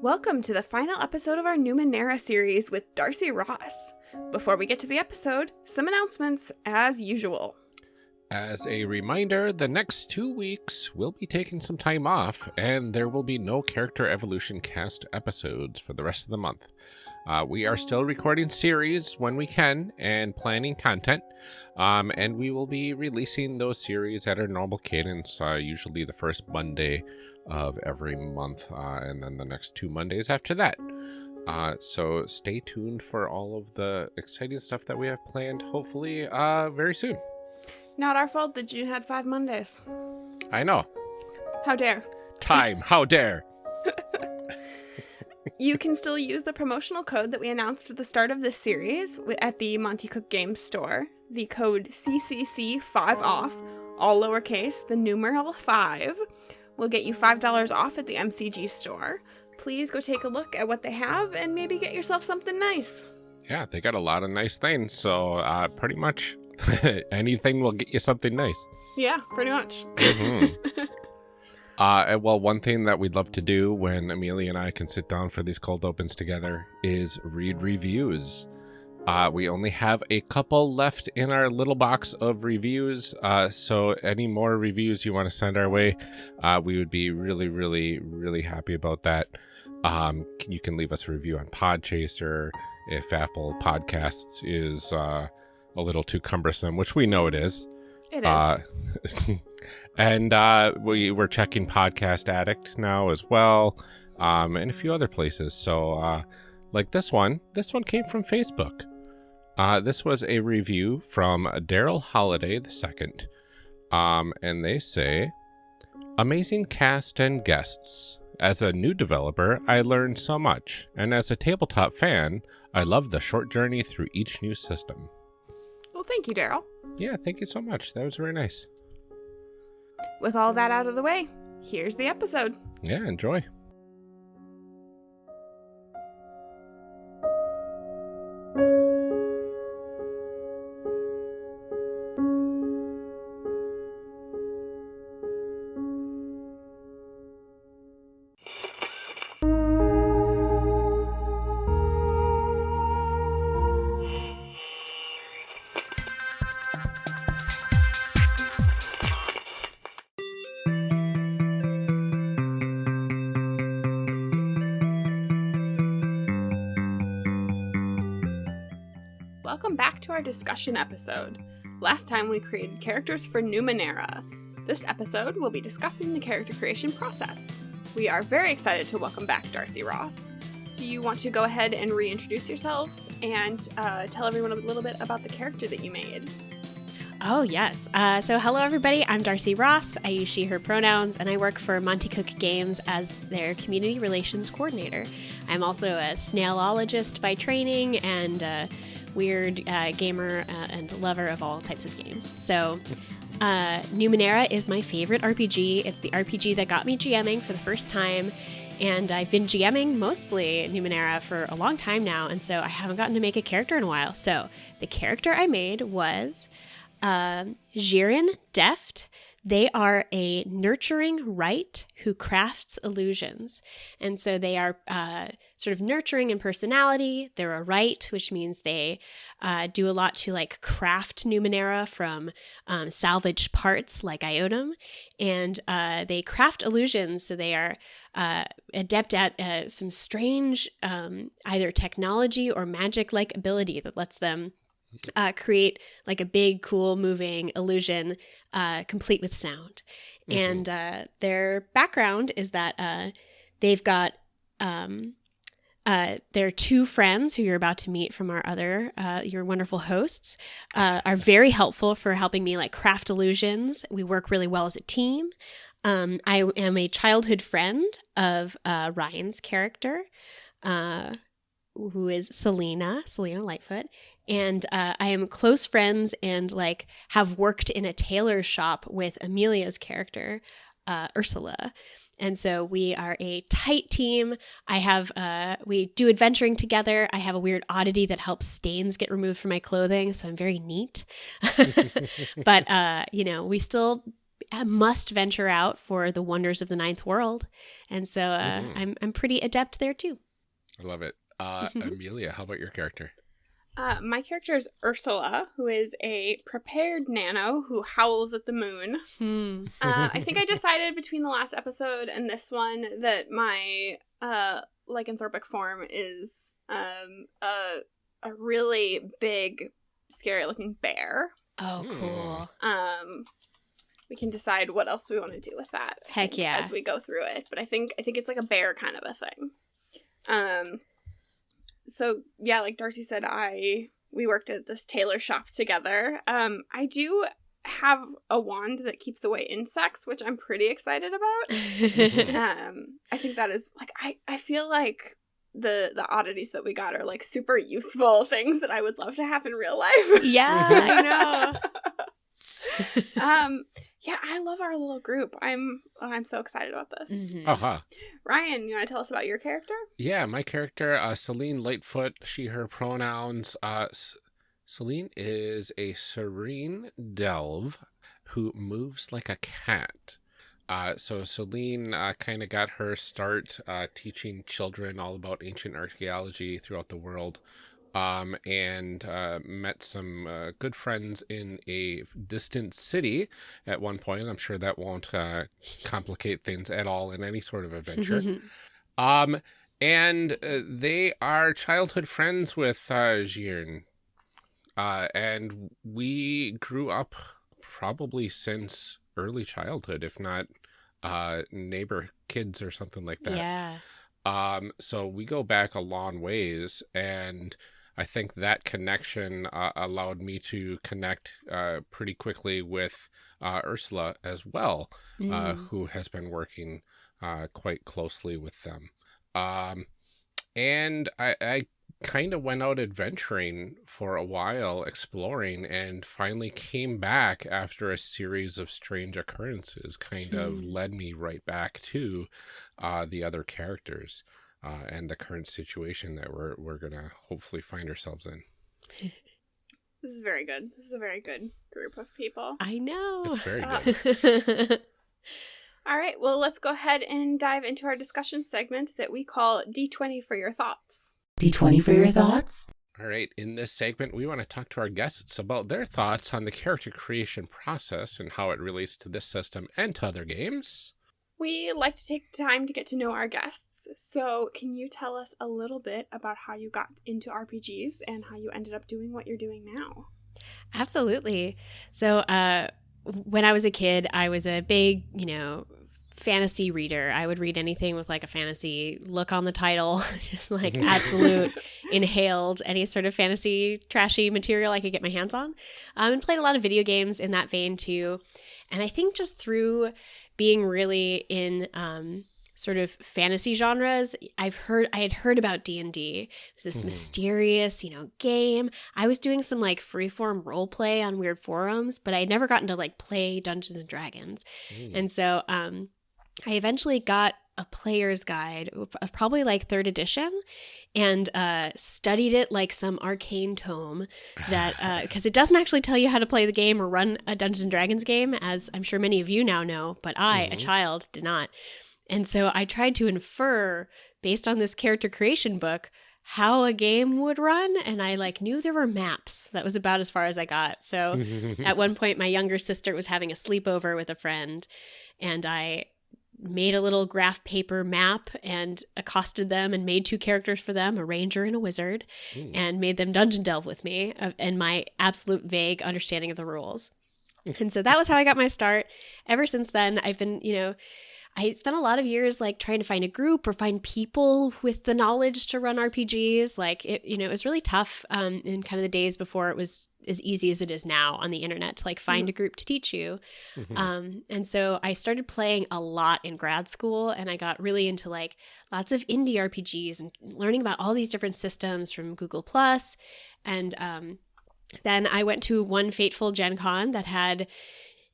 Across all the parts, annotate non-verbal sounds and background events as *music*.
Welcome to the final episode of our Numenera series with Darcy Ross. Before we get to the episode, some announcements as usual. As a reminder, the next two weeks we'll be taking some time off, and there will be no character evolution cast episodes for the rest of the month. Uh, we are still recording series when we can and planning content, um, and we will be releasing those series at our normal cadence, uh, usually the first Monday of every month, uh, and then the next two Mondays after that. Uh, so stay tuned for all of the exciting stuff that we have planned, hopefully, uh, very soon. Not our fault that June had five Mondays. I know. How dare. Time, how dare. *laughs* *laughs* You can still use the promotional code that we announced at the start of this series at the Monte Cook Games store. The code CCC5OFF, all lowercase, the numeral 5, will get you $5 off at the MCG store. Please go take a look at what they have and maybe get yourself something nice. Yeah, they got a lot of nice things, so uh, pretty much *laughs* anything will get you something nice. Yeah, pretty much. Mhm. *laughs* Uh, well, one thing that we'd love to do when Amelia and I can sit down for these cold opens together is read reviews. Uh, we only have a couple left in our little box of reviews, uh, so any more reviews you want to send our way, uh, we would be really, really, really happy about that. Um, you can leave us a review on Podchaser if Apple Podcasts is uh, a little too cumbersome, which we know it is. It is. Uh, *laughs* and uh, we we're checking Podcast Addict now as well, um, and a few other places. So, uh, like this one, this one came from Facebook. Uh, this was a review from Daryl Holiday the second, um, and they say, "Amazing cast and guests. As a new developer, I learned so much, and as a tabletop fan, I love the short journey through each new system." well, thank you, Daryl. Yeah, thank you so much. That was very nice. With all that out of the way, here's the episode. Yeah, enjoy. Our discussion episode. Last time we created characters for Numenera. This episode we'll be discussing the character creation process. We are very excited to welcome back Darcy Ross. Do you want to go ahead and reintroduce yourself and uh, tell everyone a little bit about the character that you made? Oh, yes. Uh, so, hello, everybody. I'm Darcy Ross. I use she, her pronouns, and I work for Monte Cook Games as their community relations coordinator. I'm also a snailologist by training and a weird uh, gamer uh, and lover of all types of games. So, uh, Numenera is my favorite RPG. It's the RPG that got me GMing for the first time. And I've been GMing mostly Numenera for a long time now, and so I haven't gotten to make a character in a while. So the character I made was um, Jiren Deft. They are a nurturing Wright who crafts illusions. And so they are uh, sort of nurturing in personality. They're a Wright, which means they uh, do a lot to like craft Numenera from um, salvaged parts like Iotum. And uh, they craft illusions. So they are uh, adept at uh, some strange um, either technology or magic like ability that lets them uh, create like a big, cool, moving illusion, uh, complete with sound. Mhm. And uh, their background is that uh, they've got um, uh, their two friends who you're about to meet from our other uh, your wonderful hosts uh, are very helpful for helping me like craft illusions. We work really well as a team. Um, I am a childhood friend of uh, Ryan's character, uh, who is Selena, Selena Lightfoot, and uh, I am close friends and like have worked in a tailor shop with Amelia's character, uh, Ursula. And so we are a tight team. I have uh, we do adventuring together. I have a weird oddity that helps stains get removed from my clothing, so I'm very neat. *laughs* but uh, you know, we still uh, must venture out for the wonders of the ninth world, and so uh, Mhm. I'm I'm pretty adept there too. I love it. Uh, Amelia, how about your character? Uh, my character is Ursula, who is a prepared nano who howls at the moon. Hmm. Uh, I think I *laughs* decided between the last episode and this one that my uh, lycanthropic form is um, a a really big, scary looking bear. Oh, Hmm. cool. Um, we can decide what else we want to do with that. I Heck think, yeah. As we go through it, but I think I think it's like a bear kind of a thing. Um, so yeah, like Darcy said, I we worked at this tailor shop together. Um, I do have a wand that keeps away insects, which I'm pretty excited about. *laughs* Um, I think that is like I I feel like the the oddities that we got are like super useful *laughs* things that I would love to have in real life. yeah, I know. *laughs* um yeah i love our little group i'm i'm so excited about this Mhm. Aha. ryan you want to tell us about your character Yeah, my character, uh, Celine Lightfoot, she, her pronouns. Uh, Celine is a serene delve who moves like a cat. Uh, so Celine uh, kind of got her start uh, teaching children all about ancient archaeology throughout the world. Um, and uh, met some uh, good friends in a distant city at one point. I'm sure that won't uh, complicate things at all in any sort of adventure. *laughs* Um, and uh, they are childhood friends with uh, Jiren. Uh, and we grew up probably since early childhood, if not uh, neighbor kids or something like that. yeah. Um, so we go back a long ways, and I think that connection uh, allowed me to connect uh, pretty quickly with uh, Ursula as well uh, Mm. who has been working uh, quite closely with them. Um, and I, I kind of went out adventuring for a while, exploring, and finally came back after a series of strange occurrences, kind of Hmm. led me right back to uh, the other characters. Uh, and the current situation that we're we're gonna hopefully find ourselves in. this is very good this is a very good group of people I know. It's very Uh, good. *laughs* all right well let's go ahead and dive into our discussion segment that we call d20 for your thoughts D20 for your thoughts? All right, in this segment, we want to talk to our guests about their thoughts on the character creation process and how it relates to this system and to other games. We like to take time to get to know our guests so can you tell us a little bit about how you got into rpgs and how you ended up doing what you're doing now Absolutely. So, uh, when I was a kid, I was a big, you know, fantasy reader. I would read anything with like a fantasy look on the title, *laughs* just like *laughs* absolute inhaled any sort of fantasy trashy material I could get my hands on. Um, and played a lot of video games in that vein too. And I think just through being really in um, sort of fantasy genres, I've heard I had heard about D and D. It was this Mhm. mysterious, you know, game. I was doing some like freeform role play on weird forums, but I had never gotten to like play Dungeons and Dragons. Mm. And so um, I eventually got a player's guide of probably like third edition and uh, studied it like some arcane tome that *laughs* because it doesn't actually tell you how to play the game or run a Dungeons and Dragons game, as I'm sure many of you now know, but I, a Mhm. child, did not. And so I tried to infer based on this character creation book how a game would run and I like knew there were maps. That was about as far as I got. So *laughs* at one point my younger sister was having a sleepover with a friend and I made a little graph paper map and accosted them and made two characters for them, a ranger and a wizard, Mm. and made them dungeon delve with me uh, and my absolute vague understanding of the rules. And so that was how I got my start. Ever since then, I've been, you know, I spent a lot of years like trying to find a group or find people with the knowledge to run RPGs. Like it, you know, it was really tough um, in kind of the days before it was as easy as it is now on the internet to like find a group to teach you. Mhm. Um, and so I started playing a lot in grad school and I got really into like lots of indie RPGs and learning about all these different systems from Google Plus. And um, then I went to one fateful Gen Con that had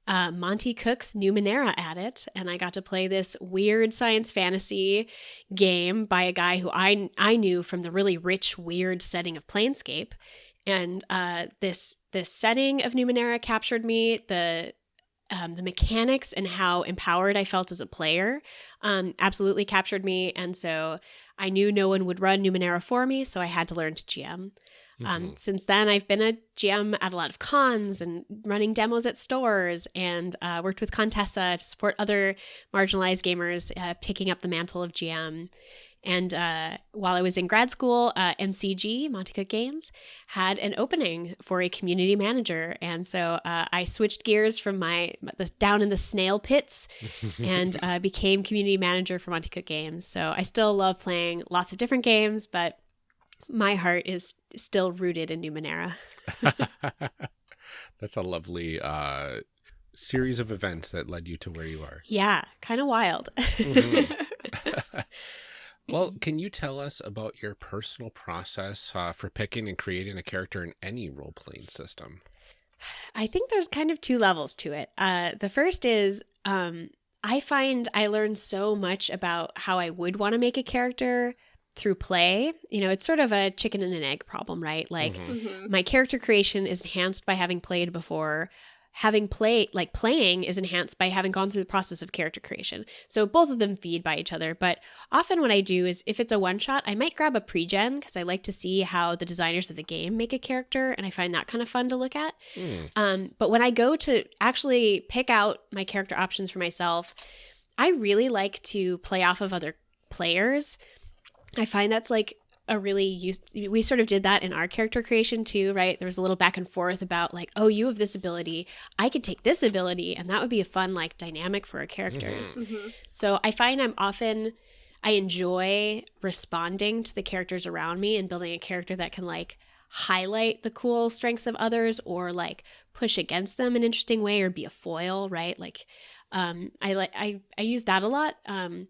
uh, Monte Cook's Numenera at it, and I got to play this weird science fantasy game by a guy who I I knew from the really rich, weird setting of Planescape, and uh, this this setting of Numenera captured me. The um, the mechanics and how empowered I felt as a player um, absolutely captured me. And so I knew no one would run Numenera for me, so I had to learn to GM. Um, Mhm. since then, I've been a GM at a lot of cons and running demos at stores, and uh, worked with Contessa to support other marginalized gamers, uh, picking up the mantle of GM. And uh, while I was in grad school, uh, MCG Monte Cook Games had an opening for a community manager, and so uh, I switched gears from my the, down in the snail pits *laughs* and uh, became community manager for Monte Cook Games. So I still love playing lots of different games, but my heart is still rooted in Numenera. *laughs* That's a lovely uh, series of events that led you to where you are. Yeah, kind of wild. Mhm. *laughs* *laughs* Well, can you tell us about your personal process uh, for picking and creating a character in any role playing system? I think there's kind of two levels to it. Uh, the first is um, I find I learn so much about how I would want to make a character through play. You know, it's sort of a chicken and an egg problem, right? Like, Mhm. Mhm. my character creation is enhanced by having played before having played like playing is enhanced by having gone through the process of character creation so both of them feed by each other but often what i do is if it's a one shot i might grab a pre-gen because i like to see how the designers of the game make a character and i find that kind of fun to look at Mm. um, but when I go to actually pick out my character options for myself, I really like to play off of other players. I find that's like a really use. We sort of did that in our character creation too, right? There was a little back and forth about like, oh, you have this ability, I could take this ability, and that would be a fun like dynamic for our characters. Mhm. So I find I'm often I enjoy responding to the characters around me and building a character that can like highlight the cool strengths of others or like push against them in an interesting way or be a foil, right? Like um I like I I use that a lot. Um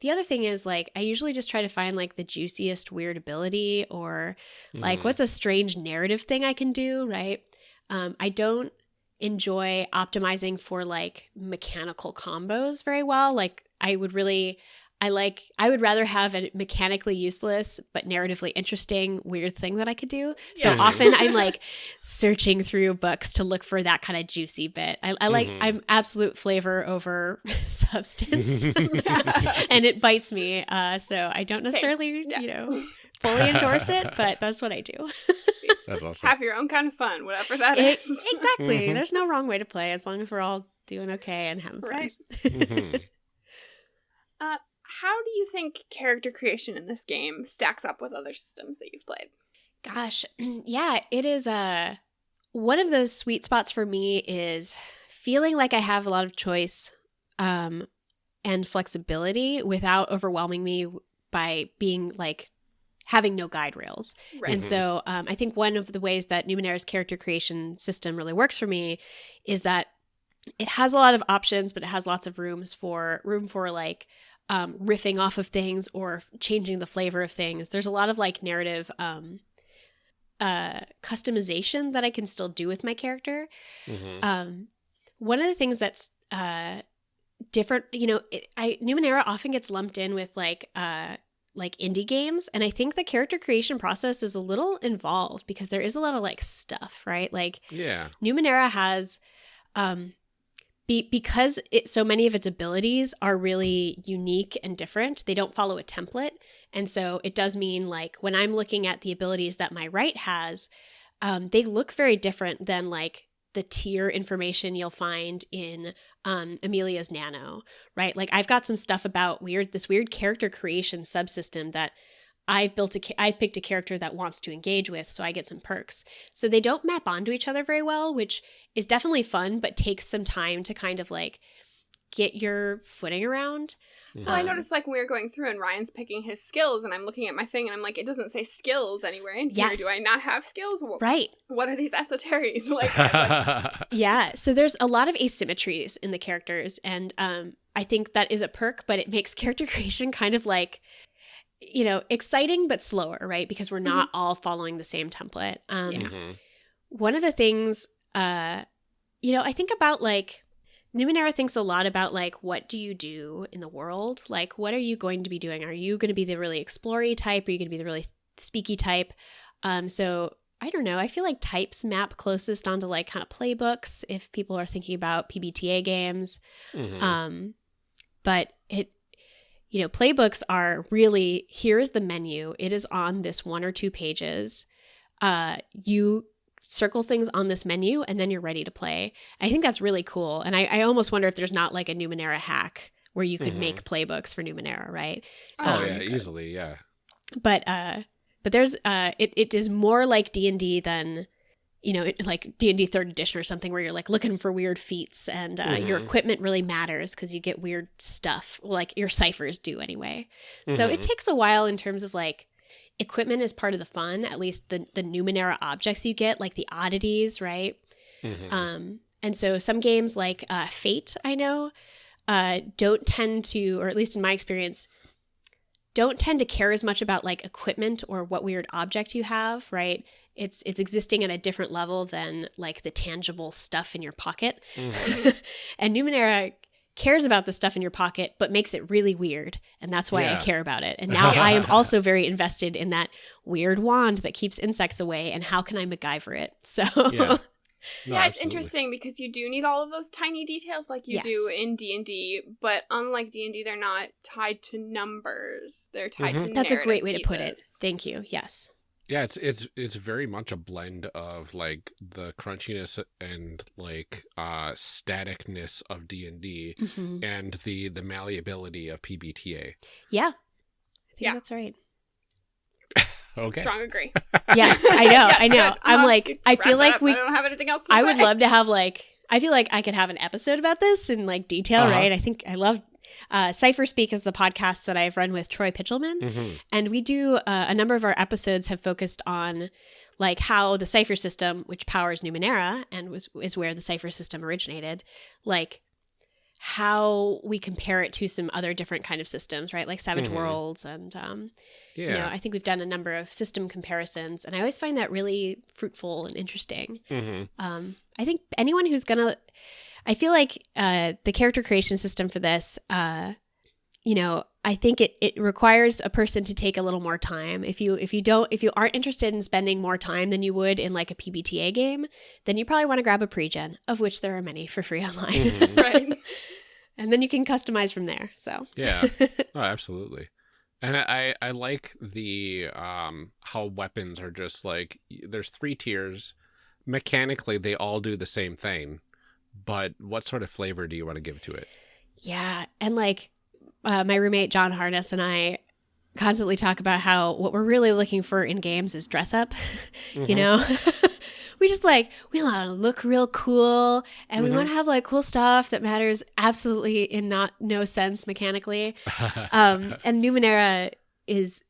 the other thing is like I usually just try to find like the juiciest weird ability or like Mhm. what's a strange narrative thing I can do, right? Um I don't enjoy optimizing for like mechanical combos very well. Like I would really I like I would rather have a mechanically useless but narratively interesting weird thing that I could do. So Yeah. often I'm *laughs* like searching through books to look for that kind of juicy bit. I, I like Mhm. I'm absolute flavor over *laughs* substance. *laughs* and it bites me. Uh, so I don't necessarily, Yeah. you know, fully endorse it, but that's what I do. That's awesome. Have your own kind of fun, whatever that It- is. exactly. Mhm. There's no wrong way to play as long as we're all doing okay and having fun. Right. Mhm. How do you think character creation in this game stacks up with other systems that you've played? Gosh, *clears throat* yeah, it is uh one of those sweet spots for me is feeling like I have a lot of choice um and flexibility without overwhelming me by being like having no guide rails. Right. And so um, I think one of the ways that Numenera's character creation system really works for me is that it has a lot of options, but it has lots of rooms for room for like um, riffing off of things or changing the flavor of things. There's a lot of like narrative um, uh, customization that I can still do with my character. Mhm. Um, one of the things that's uh, different, you know, it, I Numenera often gets lumped in with like uh, like indie games, and I think the character creation process is a little involved because there is a lot of like stuff, right? Like Yeah. Numenera has, um, be, because it so many of its abilities are really unique and different. They don't follow a template, and so it does mean like when I'm looking at the abilities that my Wright has, um, they look very different than like the tier information you'll find in um, Amelia's Nano, right? Like I've got some stuff about weird this weird character creation subsystem that I've built a ca- I've picked a character that wants to engage with, so I get some perks. So they don't map onto each other very well, which is definitely fun, but takes some time to kind of like get your footing around. Well, I Um, noticed like when we were going through and Ryan's picking his skills, and I'm looking at my thing, and I'm like, it doesn't say skills anywhere in here. Yes. Do I not have skills? Wh- Right. What are these esoteries? *laughs* like, like, *laughs* Yeah. So there's a lot of asymmetries in the characters. And um, I think that is a perk, but it makes *laughs* character creation kind of like, you know, exciting but slower, right? Because we're not all following the same template. Um, Yeah. Mhm. One of the things, uh, you know, I think about like, Numenera thinks a lot about like what do you do in the world? Like what are you going to be doing? Are you going to be the really explory type? Are you going to be the really speaky type? Um, so I don't know. I feel like types map closest onto like kind of playbooks if people are thinking about PBTA games. Mhm. Um, but it, you know, playbooks are really here is the menu. It is on this one or two pages. Uh, you circle things on this menu and then you're ready to play. I think that's really cool. And I, I almost wonder if there's not like a Numenera hack where you could Mhm. make playbooks for Numenera, right? oh um, yeah, easily, yeah. but uh but there's uh it, it is more like d&d than you know like d&d third edition or something where you're like looking for weird feats and uh, your Mhm. equipment really matters because you get weird stuff like your ciphers do anyway so it Mhm. takes a while in terms of like equipment is part of the fun at least the the numenera objects you get like the oddities right Mhm. um, and so some games like uh, Fate, I know, uh, don't tend to, or at least in my experience, don't tend to care as much about like equipment or what weird object you have, right? It's it's existing at a different level than like the tangible stuff in your pocket. Mhm. *laughs* and Numenera cares about the stuff in your pocket, but makes it really weird, and that's why Yeah. I care about it. And now I am *laughs* also very invested in that weird wand that keeps insects away, and how can I MacGyver it? *laughs* So Yeah. No, yeah, it's interesting because you do need all of those tiny details like you Yes. do in D and D, but unlike D and D, they're not tied to numbers. They're tied Mhm. to That's a great way to put it. Thank you. Yes. Yeah, it's it's it's very much a blend of like the crunchiness and like uh staticness of D and D Mhm. and the the malleability of PBTA. Yeah. I think Yeah. that's right. *laughs* Okay. Strong agree. *laughs* Yes, I know. *laughs* Yes, I know. good. I'm Uh, like, I feel like up. we. I don't have anything else. To I would love to have like. I feel like I could have an episode about this in like detail, Uh-huh. right? I think I love. Uh, Cipher Speak is the podcast that I've run with Troy Pitchelman, Mhm. and we do uh, a number of our episodes have focused on like how the cipher system, which powers Numenera and was is where the cipher system originated, like how we compare it to some other different kind of systems, right? Like Savage Mhm. Worlds and um, Yeah. you know i think we've done a number of system comparisons and i always find that really fruitful and interesting hmm um, i think anyone who's gonna i feel like uh, the character creation system for this uh, you know i think it, it requires a person to take a little more time if you if you don't if you aren't interested in spending more time than you would in like a pbta game then you probably want to grab a pre-gen of which there are many for free *laughs* online Mhm. Right. and then you can customize from there so Yeah. *laughs* Oh, absolutely. And I, I like the um how weapons are just like there's three tiers. Mechanically, they all do the same thing, but what sort of flavor do you want to give to it? Yeah, and like uh, my roommate John Harness and I constantly talk about how what we're really looking for in games is dress up. *laughs* You Mhm. know, *laughs* we just like we want to look real cool, and we Mhm. want to have like cool stuff that matters absolutely in not no sense mechanically. *laughs* Um, and Numenera is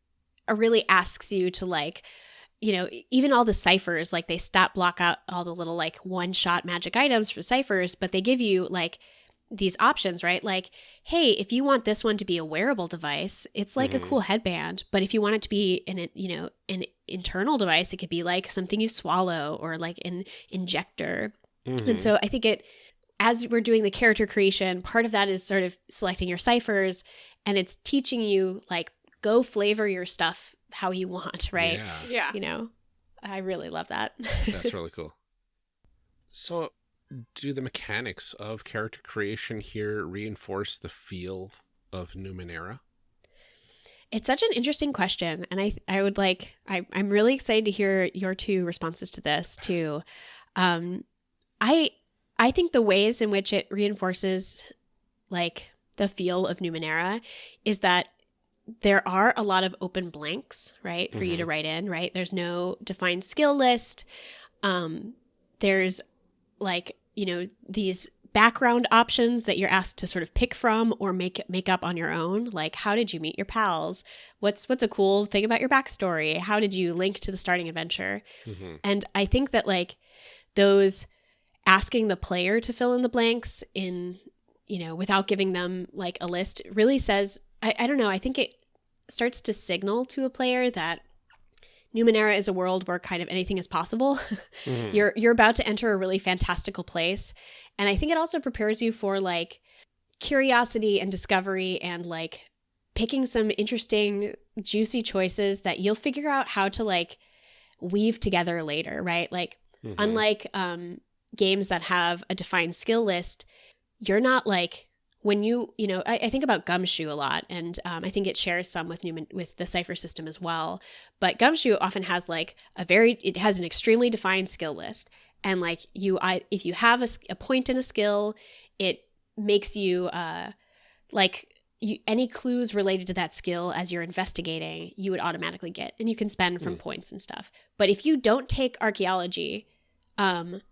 uh, really asks you to like you know even all the ciphers like they stop block out all the little like one shot magic items for ciphers but they give you like these options right like hey if you want this one to be a wearable device it's like Mhm. a cool headband but if you want it to be an you know an internal device it could be like something you swallow or like an injector Mhm. and so I think it, as we're doing the character creation, part of that is sort of selecting your ciphers and it's teaching you, like, go flavor your stuff how you want, *laughs* right? Yeah, Yeah. You know, I really love that. that's *laughs* really cool. So, do the mechanics of character creation here reinforce the feel of Numenera? It's such an interesting question, and I I would like I I'm really excited to hear your two responses to this too. Um, I I think the ways in which it reinforces like the feel of Numenera is that there are a lot of open blanks, right, for you to write in, right? There's no defined skill list. Um, there's like you know these background options that you're asked to sort of pick from or make make up on your own like how did you meet your pals? What's what's a cool thing about your backstory? How did you link to the starting adventure? Hmm and i think that like those asking the player to fill in the blanks in you know without giving them like a list really says i, I don't know i think it starts to signal to a player that numenera is a world where kind of anything is possible *laughs* Mhm. you're you're about to enter a really fantastical place and i think it also prepares you for like curiosity and discovery and like picking some interesting juicy choices that you'll figure out how to like weave together later, right? Like Mhm. unlike um, games that have a defined skill list, you're not like when you you know I, I think about Gumshoe a lot, and um, I think it shares some with Newman with the Cypher system as well. But Gumshoe often has like a very it has an extremely defined skill list, and like you I if you have a point in a skill, it makes you uh like you, any clues related to that skill as you're investigating, you would automatically get, and you can spend from Hmm. points and stuff. But if you don't take archaeology, um,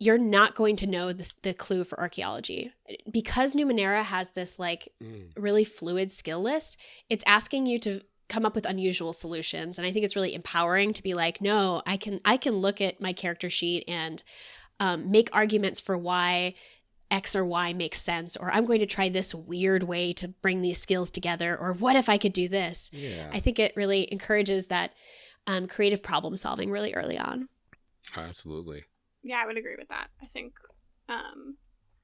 you're not going to know this, the clue for archaeology because Numenera has this like Mm. really fluid skill list. It's asking you to come up with unusual solutions, and I think it's really empowering to be like, no, I can I can look at my character sheet and um, make arguments for why X or Y makes sense, or I'm going to try this weird way to bring these skills together, or what if I could do this? Yeah, I think it really encourages that um, creative problem solving really early on. absolutely. Yeah, I would agree with that. I think um,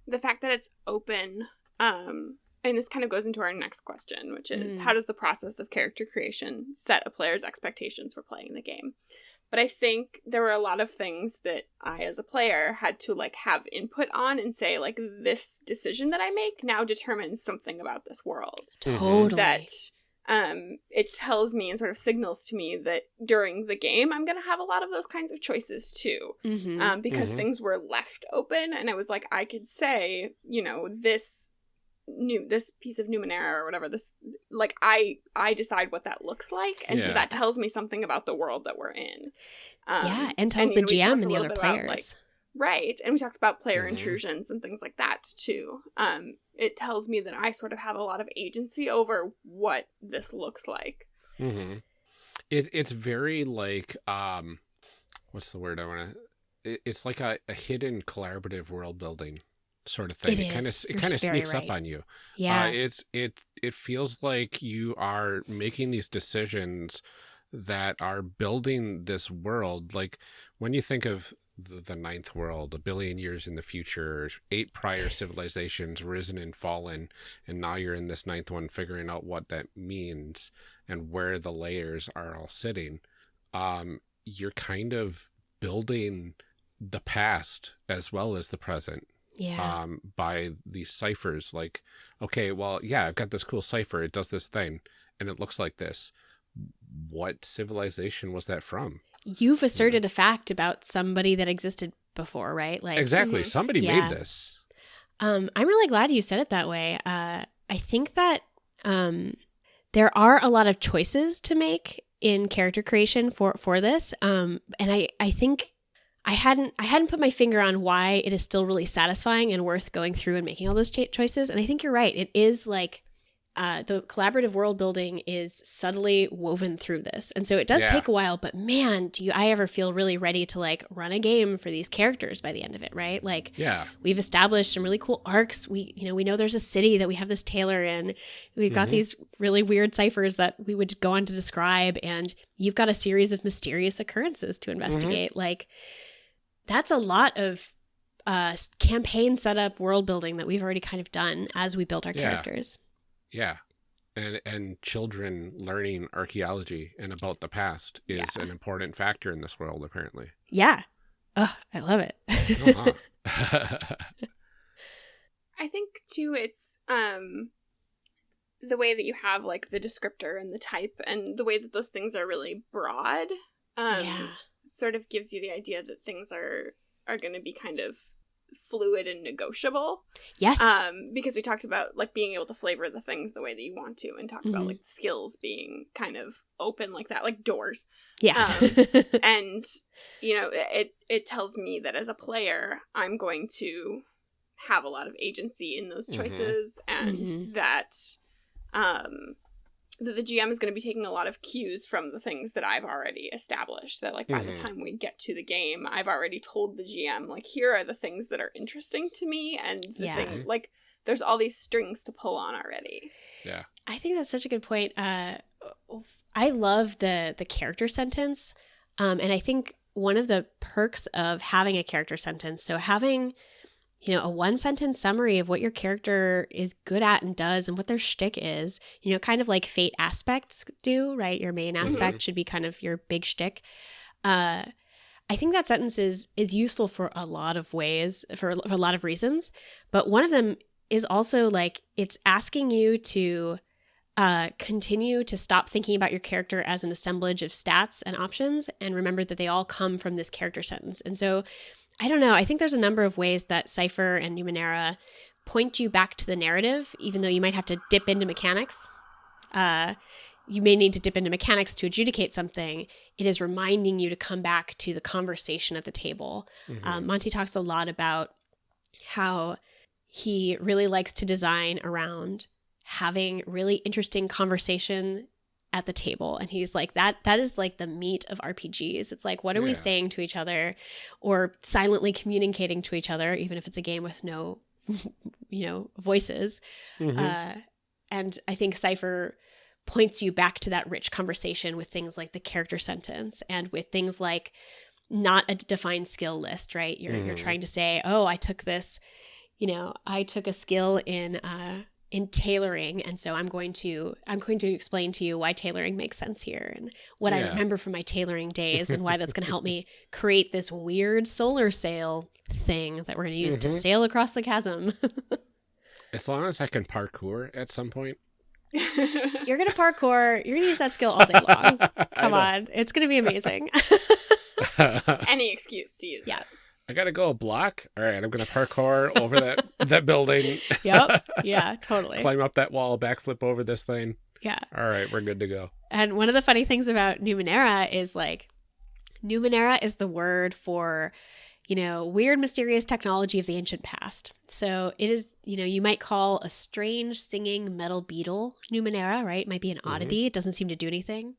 the fact that it's open, um, and this kind of goes into our next question, which is Mm. how does the process of character creation set a player's expectations for playing the game? But I think there were a lot of things that I, as a player, had to like have input on and say, like, this decision that I make now determines something about this world Mhm. Totally. that um it tells me and sort of signals to me that during the game i'm going to have a lot of those kinds of choices too Mhm. um because Mhm. things were left open and it was like i could say you know this new this piece of numenera or whatever this like i i decide what that looks like and so that tells me something about the world that we're in um, yeah, and tells you the know, GM and the other bit about, players. like, Right. And we talked about player Mhm. intrusions and things like that too. Um, it tells me that I sort of have a lot of agency over what this looks like. Mm-hmm. It, it's very like um, what's the word I want to? It, it's like a, a hidden collaborative world building sort of thing. It kind of it kind of very sneaks up on you. yeah, Uh, it's it it feels like you are making these decisions that are building this world. Like when you think of the, the ninth world, a billion years in the future, eight prior *laughs* civilizations risen and fallen, and now you're in this ninth one, figuring out what that means and where the layers are all sitting. Um, you're kind of building the past as well as the present yeah. um, by these ciphers. Like, okay, well, yeah, I've got this cool cipher. It does this thing, and it looks like this. What civilization was that from? You've asserted a fact about somebody that existed before, right? Like exactly. Mhm. Somebody Yeah. made this. Um, I'm really glad you said it that way. Uh, I think that um, there are a lot of choices to make in character creation for for this, um, and I I think I hadn't I hadn't put my finger on why it is still really satisfying and worth going through and making all those cha- choices. And I think you're right. It is like. Uh, the collaborative world building is subtly woven through this, and so it does Yeah. take a while. But man, do you I ever feel really ready to like run a game for these characters by the end of it? Right? Like, Yeah. we've established some really cool arcs we you know we know there's a city that we have this tailor in we've got Mhm. these really weird ciphers that we would go on to describe and you've got a series of mysterious occurrences to investigate like that's a lot of uh campaign setup world building that we've already kind of done as we build our Yeah. characters Yeah. And and children learning archaeology and about the past is Yeah. an important factor in this world, apparently. yeah oh i love it Uh-huh. *laughs* *laughs* I think too it's um the way that you have like the descriptor and the type and the way that those things are really broad um yeah sort of gives you the idea that things are are going to be kind of fluid and negotiable yes um because we talked about like being able to flavor the things the way that you want to and talked about Mhm. like skills being kind of open like that like doors yeah *laughs* and you know it it tells me that as a player i'm going to have a lot of agency in those Mhm. choices and Mhm. that um that the gm is going to be taking a lot of cues from the things that i've already established that like by the Mhm. time we get to the game i've already told the gm like here are the things that are interesting to me and the Yeah. thing like there's all these strings to pull on already yeah. I think that's such a good point. Uh, I love the the character sentence, um, and I think one of the perks of having a character sentence, so having you know a one sentence summary of what your character is good at and does, and what their shtick is, you know, kind of like fate aspects do, right? Your main aspect should be kind of your big shtick. uh, I think that sentence is is useful for a lot of ways, for, for a lot of reasons. But one of them is also like it's asking you to uh, continue to stop thinking about your character as an assemblage of stats and options and remember that they all come from this character sentence. And so, I don't know. I think there's a number of ways that Cypher and Numenera point you back to the narrative, even though you might have to dip into mechanics. Uh, you may need to dip into mechanics to adjudicate something. It is reminding you to come back to the conversation at the table. Mhm. Um, Monte talks a lot about how he really likes to design around having really interesting conversation at the table and he's like that that is like the meat of rpgs it's like what are we saying to each other or silently communicating to each other even if it's a game with no *laughs* you know voices Mhm. uh, and I think Cypher points you back to that rich conversation with things like the character sentence and with things like not a defined skill list, right? You're you're Mhm. trying to say, oh, I took this, you know, I took a skill in uh, in tailoring, and so I'm going to I'm going to explain to you why tailoring makes sense here and what I remember from my tailoring days and why that's going to help me *laughs* create this weird solar sail thing that we're going to use to Mhm. sail across the chasm. *laughs* as long as I can parkour at some point. *laughs* You're gonna parkour. You're gonna use that skill all day long. Come on, it's gonna be amazing. Any excuse to use Yeah. that. I gotta go a block. All right, I'm gonna parkour over that *laughs* that building. yep. *laughs* Yeah. Totally. Climb up that wall, backflip over this thing. Yeah. All right, we're good to go. And one of the funny things about Numenera is like, Numenera is the word for, you know, weird, mysterious technology of the ancient past. So it is, you know, you might call a strange singing metal beetle Numenera, right? It might be an Mhm. oddity. It doesn't seem to do anything.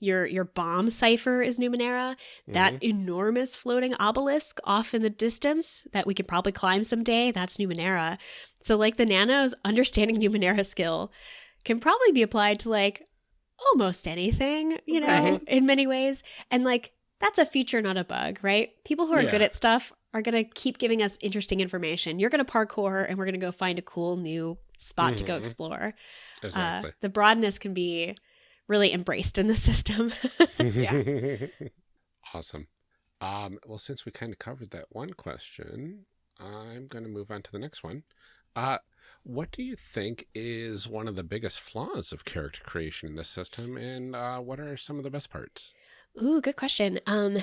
Your your bomb cipher is Numenera. That Mhm. enormous floating obelisk off in the distance that we could probably climb someday, that's Numenera. So, like the nanos, understanding *laughs* Numenera skill can probably be applied to like almost anything, you know, Right. in many ways. And like that's a feature, not a bug, right? People who are good at stuff are going to keep giving us interesting information. You're going to parkour and we're going to go find a cool new spot to go Mhm. explore. exactly. Uh, the broadness can be really embraced in the *laughs* system. *laughs* Yeah. Awesome. Um, well, since we kind of covered that one question, I'm going to move on to the next one. Uh, what do you think is one of the biggest flaws of character creation in this system, and uh, what are some of the best parts? Ooh, good question. Um,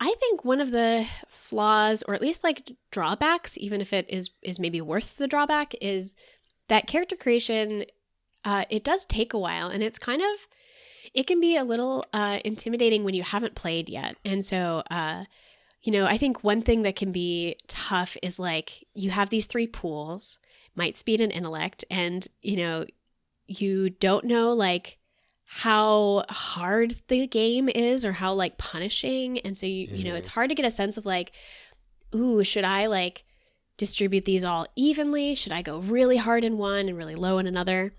I think one of the flaws, or at least like drawbacks, even if it is is maybe worth the drawback, is that character creation. Uh, it does take a while, and it's kind of it can be a little uh, intimidating when you haven't played yet. And so, uh, you know, I think one thing that can be tough is like you have these three pools, might, speed, and intellect, and you know, you don't know like how hard the game is or how like punishing and so you you know it's hard to get a sense of like ooh should i like distribute these all evenly should i go really hard in one and really low in another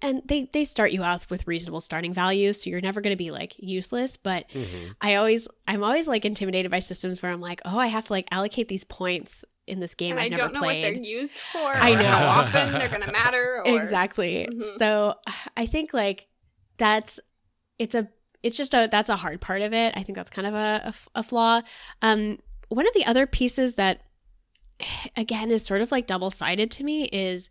and they they start you out with reasonable starting values so you're never going to be like useless but Mm-hmm. i always i'm always like intimidated by systems where i'm like oh i have to like allocate these points in this game and i've I never don't know played what they're used for. I know. how often they're going to matter. *laughs* Or... exactly Mhm. so i think like that's it's a it's just a that's a hard part of it i think that's kind of a a flaw um one of the other pieces that *sighs* again is sort of like double-sided to me is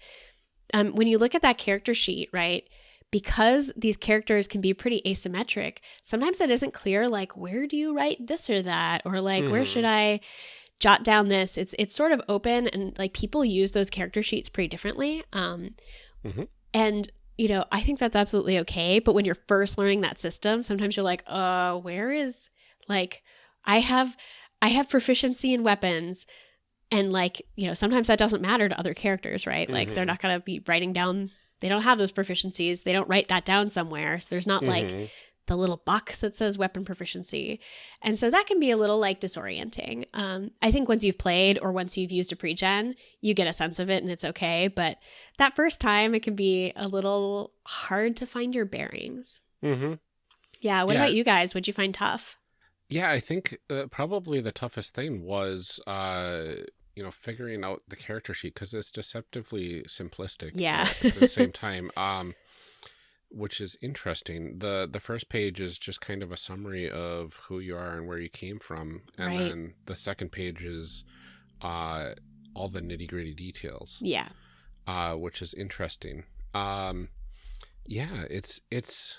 um when you look at that character sheet right because these characters can be pretty asymmetric sometimes it isn't clear like where do you write this or that or like where Mhm. should i jot down this it's it's sort of open and like people use those character sheets pretty differently um Mhm. and you know i think that's absolutely okay but when you're first learning that system sometimes you're like uh where is like i have i have proficiency in weapons and like you know sometimes that doesn't matter to other characters right like they're Mhm. not going to be writing down they don't have those proficiencies they don't write that down somewhere so there's not like Mhm. The little box that says weapon proficiency. And so that can be a little like disorienting. Um, I think once you've played or once you've used a pre-gen, you get a sense of it and it's okay. But that first time, it can be a little hard to find your bearings. Mhm. Yeah. What Yeah. about you guys? What'd you find tough? Yeah, I think uh, probably the toughest thing was, uh, you know, figuring out the character sheet because it's deceptively simplistic. Yeah. at the same *laughs* time, um, which is interesting. the The first page is just kind of a summary of who you are and where you came from, and Right. then the second page is uh, all the nitty gritty details, Yeah. uh, which is interesting. Um, yeah, it's it's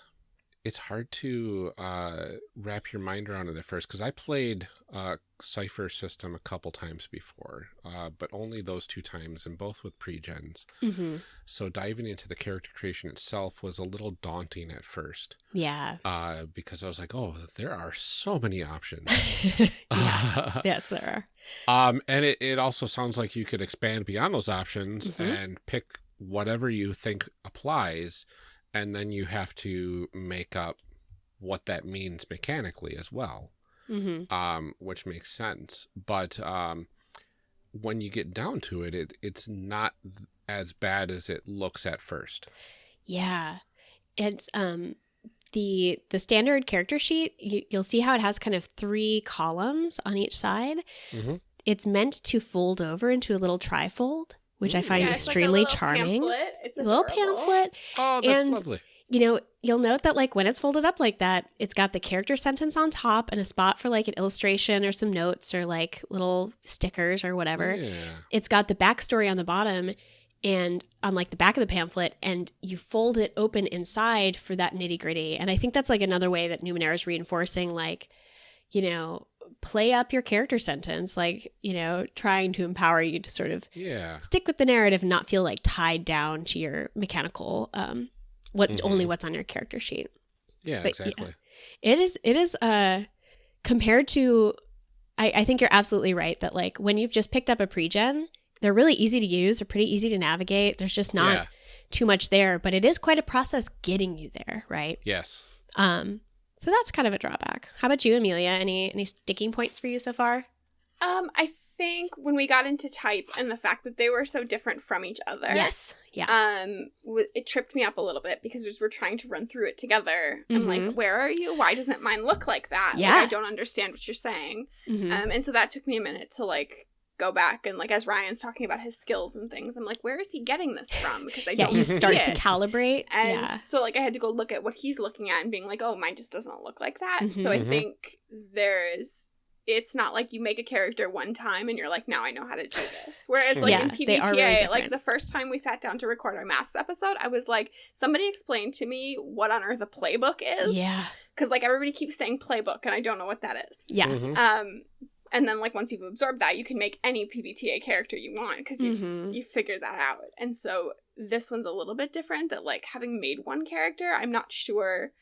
it's hard to uh, wrap your mind around it at first because I played uh, Cypher System a couple times before, uh, but only those two times, and both with pre-gens. hmm So diving into the character creation itself was a little daunting at first, Yeah. uh, because I was like, "Oh, there are so many options." *laughs* yeah. *laughs* Yes, there um, and it, it also sounds like you could expand beyond those options Mhm. and pick whatever you think applies, and then you have to make up what that means mechanically as well, are. hmm um, which makes sense. But um, when you get down to it, it it's not as bad as it looks at first. Yeah. It's um the the standard character sheet, you, you'll see how it has kind of three columns on each side. Mhm. It's meant to fold over into a little trifold, which I mm, find Yeah, it's like a extremely charming. pamphlet. It's A little pamphlet. Oh, that's And- lovely. You know, you'll note that like when it's folded up like that, it's got the character sentence on top and a spot for like an illustration or some notes or like little stickers or whatever. Yeah. it's got the backstory on the bottom and on like the back of the pamphlet and you fold it open inside for that nitty gritty and i think that's like another way that numenera is reinforcing like you know play up your character sentence like you know trying to empower you to sort of Yeah. stick with the narrative and not feel like tied down to your mechanical um what Mhm. only what's on your character sheet Yeah, But, yeah. exactly. it is it is uh compared to I, I think you're absolutely right that like when you've just picked up a pre-gen, they're really easy to use, they're pretty easy to navigate. There's just not Yeah. too much there, but it is quite a process getting you there, right? Yes. Um so that's kind of a drawback. How about you, Amelia? Any any sticking points for you so far? Um, I think when we got into type and the fact that they were so different from each other. Yes. Yeah. Um, w- it tripped me up a little bit because as we're trying to run through it together, I'm Mhm. like, "Where are you? Why doesn't mine look like that? Like, Yeah. I don't understand what you're saying." Mhm. Um, and so that took me a minute to like go back and like as Ryan's talking about his skills and things, I'm like, "Where is he getting this from?" Because I yeah, don't you see start to it. calibrate. And yeah. so like I had to go look at what he's looking at and being like, "Oh, mine just doesn't look like that." So I Mhm. think there's it's not like you make a character one time and you're like, now I know how to do this. Whereas like Yeah, in they are really like the first time we sat down to record our masks episode, I was like, somebody explain to me what on earth a playbook is. Yeah. Because like everybody keeps saying playbook and I don't know what that is. Yeah. Mhm. Um and then like once you've absorbed that, you can make any PBTA character you want because you've Mhm. you figured that out. And so this one's a little bit different that like having made one character, I'm not sure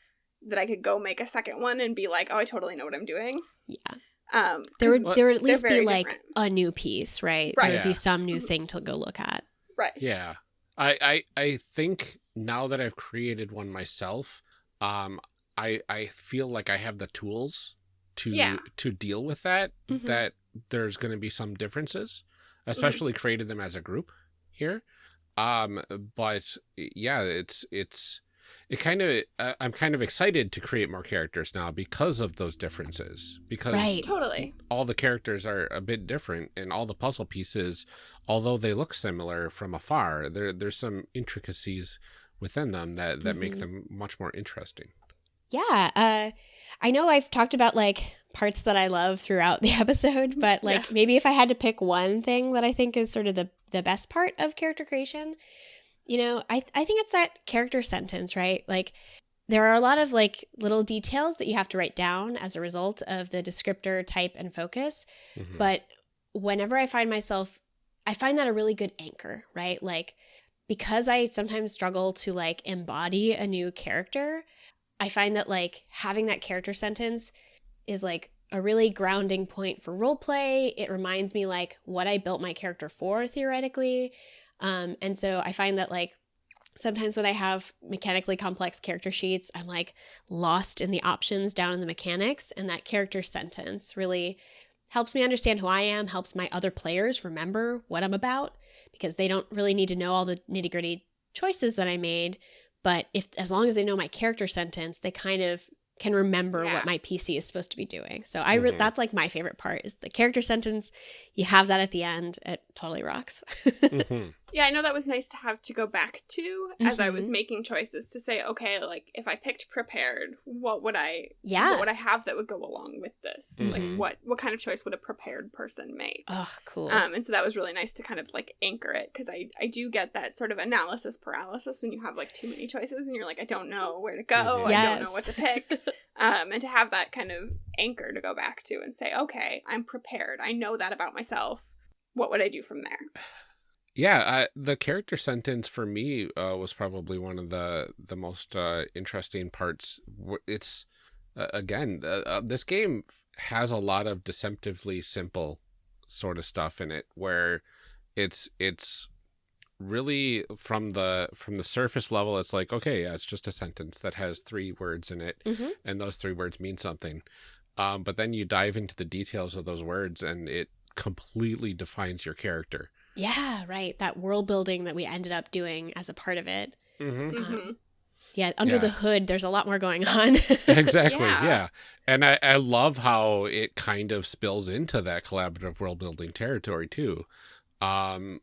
that I could go make a second one and be like, "Oh, I totally know what I'm doing." Yeah. Um There 'cause- would there would at least be very like different. a new piece, right? Right. There would be some new thing to go look at. right. Yeah. I, I I think now that I've created one myself, um, I I feel like I have the tools to Yeah. to deal with that. Mhm. That there's going to be some differences, especially created them as a group here. Um, but yeah, it's it's it kind of uh, I'm kind of excited to create more characters now because of those differences because Right. Totally. all the characters are a bit different and all the puzzle pieces although they look similar from afar there there's some intricacies within them that that make Mhm. them much more interesting Yeah. Uh, I know I've talked about like parts that I love throughout the *laughs* episode, but like Yeah. maybe if I had to pick one thing that I think is sort of the, the best part of character creation, you know, I, I think it's that character sentence, right? Like there are a lot of like little details that you have to write down as a result of the descriptor type and focus. Mhm. But whenever I find myself, I find that a really good anchor, right? Like, because I sometimes struggle to like embody a new character, I find that like having that character sentence is like a really grounding point for role play. It reminds me like what I built my character for theoretically. Um, and so I find that like sometimes when I have mechanically complex character sheets, I'm like lost in the options down in the mechanics, and that character sentence really helps me understand who I am, helps my other players remember what I'm about because they don't really need to know all the nitty gritty choices that I made. But if as long as they know my character sentence, they kind of can remember Yeah. what my PC is supposed to be doing. So I re- Mhm. that's like my favorite part is the character sentence. You have that at the end. It totally rocks. *laughs* Mhm. Yeah, I know that was nice to have to go back to as I was Mhm. making choices to say, okay, like if I picked prepared, what would I Yeah. what would I have that would go along with this? Mhm. Like what what kind of choice would a prepared person make? Oh, cool. Um, and so that was really nice to kind of like anchor it because I, I do get that sort of analysis paralysis when you have like too many choices and you're like I don't know where to go Mhm. I don't know what to pick *laughs* um, and to have that kind of anchor to go back to and say okay I'm prepared I know that about myself what would I do from there Yeah, I, the character sentence for me uh, was probably one of the the most uh, interesting parts. It's uh, again, uh, uh, this game has a lot of deceptively simple sort of stuff in it, where it's it's really from the from the surface level. It's like okay, yeah, it's just a sentence that has three words in it, Mhm. and those three words mean something. Um, but then you dive into the details of those words, and it completely defines your character. Yeah, right. That world building that we ended up doing as a part of it. Mm-hmm. Mhm. Yeah, under Yeah. the hood, there's a lot more going on. *laughs* exactly Yeah. yeah. and I, I love how it kind of spills into that collaborative world building territory too um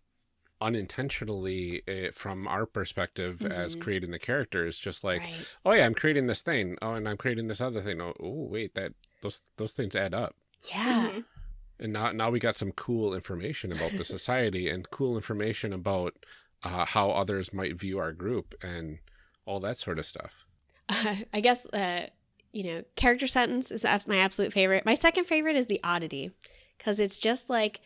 unintentionally eh, from our perspective as Mhm. creating the characters just like right. oh yeah i'm creating this thing oh and i'm creating this other thing oh, oh wait that those those things add up Yeah. Mhm. And now now we got some cool information about the *laughs* society and cool information about uh, how others might view our group and all that sort of stuff I guess, uh, you know, character sentence is my absolute favorite. My second favorite is the oddity because it's just like,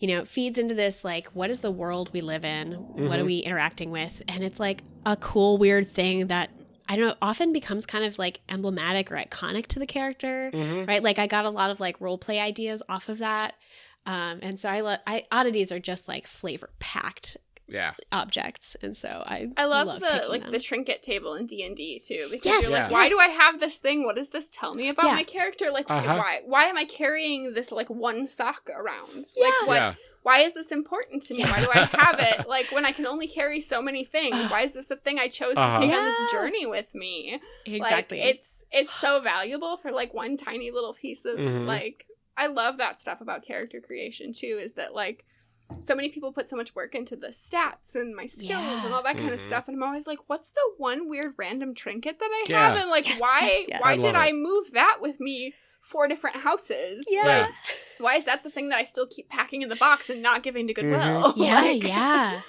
you know, it feeds into this like, what is the world we live in? What are Mhm. we interacting with? And it's like a cool, weird thing that I don't know, often becomes kind of like emblematic or iconic to the character, mm-hmm. right? Like I got a lot of like role play ideas off of that. Um, and so I love, I oddities are just like flavor packed yeah objects. And so I, I love, the like them. the trinket table in D and D too because Yes, you're like, Yeah. why do I have this thing? What does this tell me about Yeah. my character? Like, Uh-huh. why why am I carrying this like one sock around? Yeah. Like, what? yeah Why is this important to me? Why do I have it? *laughs* Like, when I can only carry so many things, why is this the thing I chose Uh-huh. to take on this journey with me? exactly. Like, it's it's so valuable for like one tiny little piece of Mhm. like. I love that stuff about character creation too. Is that like so many people put so much work into the stats and my skills and all that kind of Mhm. stuff, and I'm always like, what's the one weird random trinket that I Yeah. have, and like Yes, why yes, yes. why I did love I move that with me? Four different houses. yeah. Yeah. Why is that the thing that I still keep packing in the box and not giving to Goodwill? *laughs* Yeah, Like- yeah.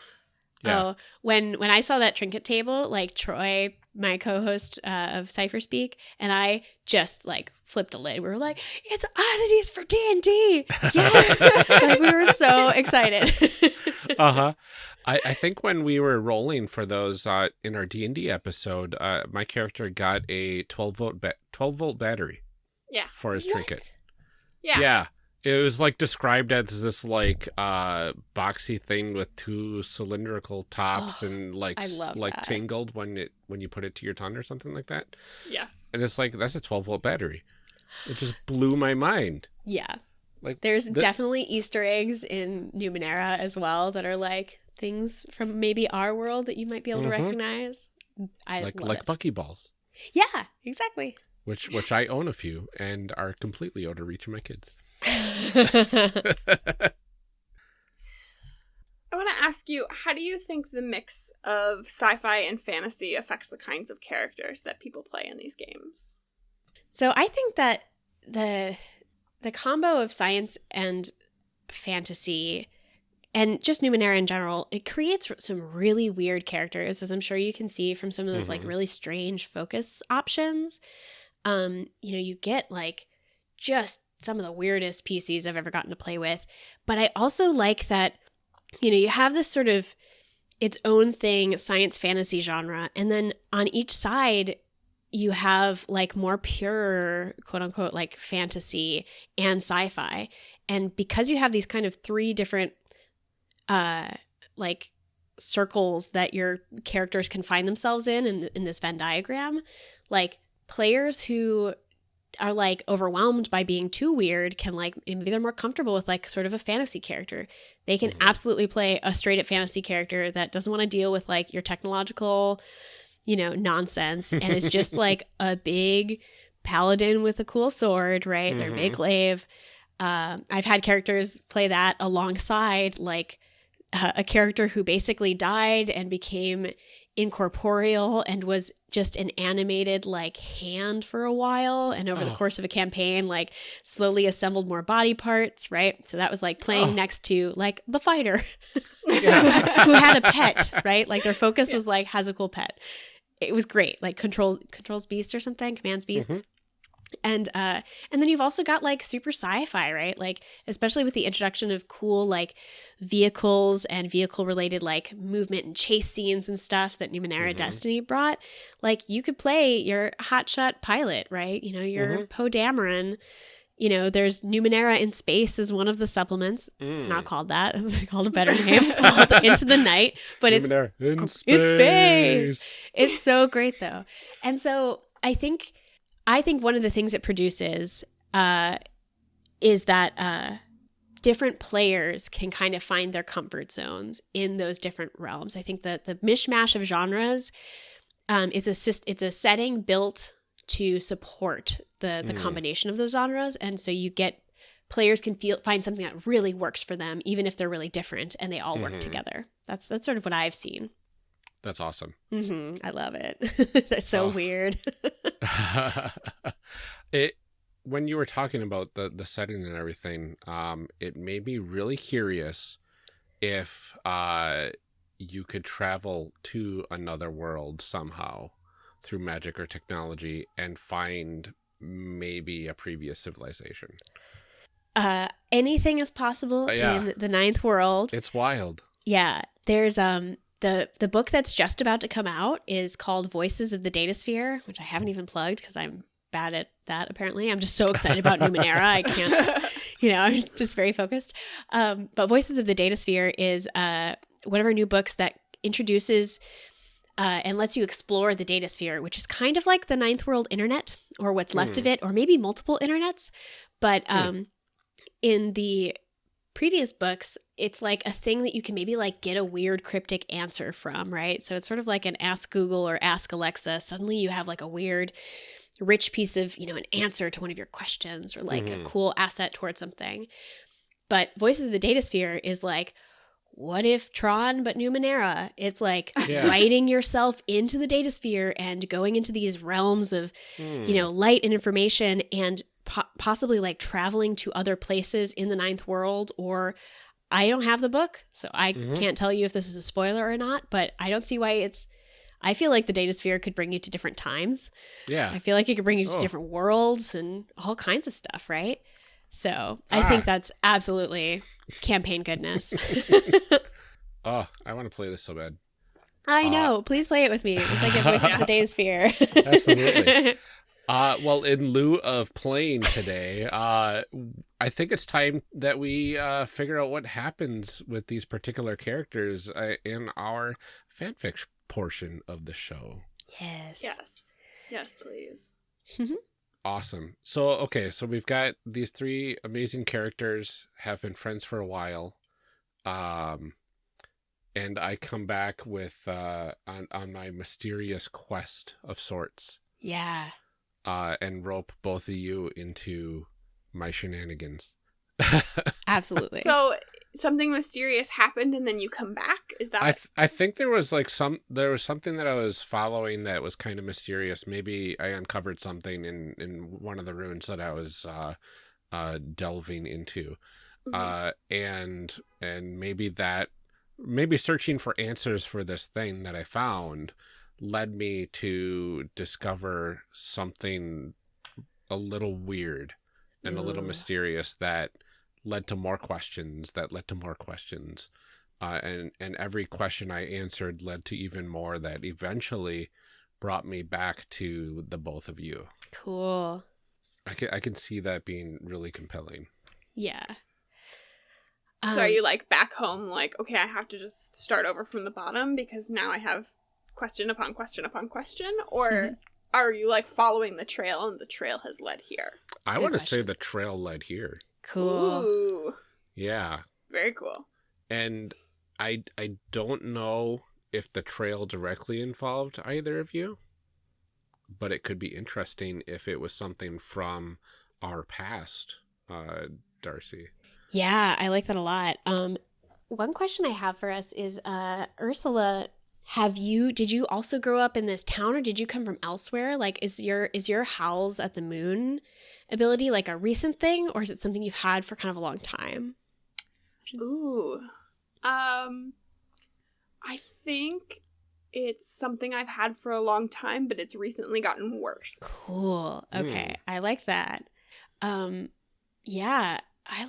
Yeah. Oh, when when I saw that trinket table, like Troy, my co-host uh, of Cypher Speak, and I just like flipped a lid. We were like, "It's oddities for D and D!" Yes, *laughs* like we were so excited. *laughs* uh-huh I, I think when we were rolling for those uh in our d&d episode uh my character got a 12 volt ba- 12 volt battery Yeah. for his trinket Yeah. yeah it was like described as this like uh boxy thing with two cylindrical tops Oh, and like I s- love like that. tingled when it when you put it to your tongue or something like that Yes. and it's like that's a 12 volt battery it just blew my mind Yeah, like there's the- definitely Easter eggs in Numenera as well that are like things from maybe our world that you might be able Mhm. to recognize. I like like it. buckyballs Yeah, exactly. which which i own a few and are completely out of reach of my kids *laughs* I want to ask you, how do you think the mix of sci-fi and fantasy affects the kinds of characters that people play in these games? So I think that the the combo of science and fantasy and just Numenera in general, it creates some really weird characters, as I'm sure you can see from some of those like Mhm. really strange focus options. Um, you know, you get like just some of the weirdest PCs I've ever gotten to play with. But I also like that, you know, you have this sort of its own thing, science fantasy genre, and then on each side you have like more pure quote unquote like fantasy and sci-fi and because you have these kind of three different uh like circles that your characters can find themselves in in, in this venn diagram like players who are like overwhelmed by being too weird can like maybe they're more comfortable with like sort of a fantasy character they can Mhm. absolutely play a straight up fantasy character that doesn't want to deal with like your technological you know nonsense and it's just *laughs* like a big paladin with a cool sword right they're big Mhm. glaive um, i've had characters play that alongside like uh, a character who basically died and became incorporeal and was just an animated like hand for a while. And over Oh. the course of a campaign like slowly assembled more body parts right? So that was like playing Oh. next to like the fighter *laughs* Yeah. who had a pet right? Like their focus was like has a cool pet. It was great. Like control controls beast or something commands mm-hmm. beasts and uh and then you've also got like super sci-fi right like especially with the introduction of cool like vehicles and vehicle related like movement and chase scenes and stuff that numenera Mhm. destiny brought like you could play your hotshot pilot right you know your Mhm. poe dameron you know there's numenera in space as one of the supplements it's Mm. not called that *laughs* it's called a better *laughs* name called into the night but it's Numenera in space. space. it's so great though and so i think i think one of the things it produces uh is that uh different players can kind of find their comfort zones in those different realms i think that the mishmash of genres um is a it's a setting built to support the the Mm. combination of those genres and so you get players can feel find something that really works for them even if they're really different and they all work Mhm. together that's that's sort of what i've seen That's awesome. hmm I love it. *laughs* That's so Oh. weird. *laughs* *laughs* it when you were talking about the the setting and everything, um, it made me really curious if uh you could travel to another world somehow through magic or technology and find maybe a previous civilization. uh, anything is possible Uh, yeah. in the ninth world. It's wild. yeah, there's um the the book that's just about to come out is called Voices of the Datasphere, which I haven't even plugged because I'm bad at that. Apparently, I'm just so excited about Numenera. I can't *laughs* you know, I'm just very focused. Um, but Voices of the Datasphere is uh, one of our new books that introduces uh, and lets you explore the data sphere, which is kind of like the ninth world internet or what's left of it, or maybe multiple internets. But Hmm. um, in the previous books, it's like a thing that you can maybe like get a weird cryptic answer from, right? So it's sort of like an ask Google or ask Alexa. Suddenly you have like a weird rich piece of, you know, an answer to one of your questions or like Mhm. a cool asset towards something. But Voices of the Data Sphere is like, what if Tron but Numenera? It's like *laughs* Yeah. writing yourself into the data sphere and going into these realms of, Hmm. you know, light and information and po- possibly like traveling to other places in the ninth world or I don't have the book, so I Mhm. can't tell you if this is a spoiler or not, but I don't see why it's I feel like the data sphere could bring you to different times. yeah. I feel like it could bring you to Oh. different worlds and all kinds of stuff, right? So I Ah. think that's absolutely campaign goodness. *laughs* *laughs* Oh, I want to play this so bad. I Uh, know. Please play it with me once I get Voices of the Data Sphere. Absolutely. *laughs* Uh, well, in lieu of playing today, uh, I think it's time that we uh, figure out what happens with these particular characters uh, in our fanfic portion of the show. yes. Yes. Yes, please. Awesome. So, okay, so we've got these three amazing characters have been friends for a while. Um, and I come back with uh, on on my mysterious quest of sorts. Yeah. uh, and rope both of you into my shenanigans. *laughs* Absolutely. So something mysterious happened and then you come back? Is that I th- I think there was like some there was something that I was following that was kind of mysterious. Maybe I uncovered something in in one of the ruins that I was uh, uh, delving into, Mhm. uh, and and maybe that maybe searching for answers for this thing that I found led me to discover something a little weird and a little mysterious that led to more questions that led to more questions uh, and and every question I answered led to even more that eventually brought me back to the both of you. cool. I can I can see that being really compelling. Yeah. so are Um, you like back home like, okay, I have to just start over from the bottom because now I have question upon question upon question? Or Mhm. are you like following the trail and the trail has led here? I want to say the trail led here. Cool. Ooh. Yeah, Very cool. and I I don't know if the trail directly involved either of you, but it could be interesting if it was something from our past, uh, Darcy. Yeah, I like that a lot. Um, one question I have for us is uh Ursula, have you did you also grow up in this town or did you come from elsewhere? Like is your is your howls at the moon ability like a recent thing or is it something you've had for kind of a long time? Ooh. Um I think it's something I've had for a long time, but it's recently gotten worse. Cool. Okay. I like that. Um yeah, I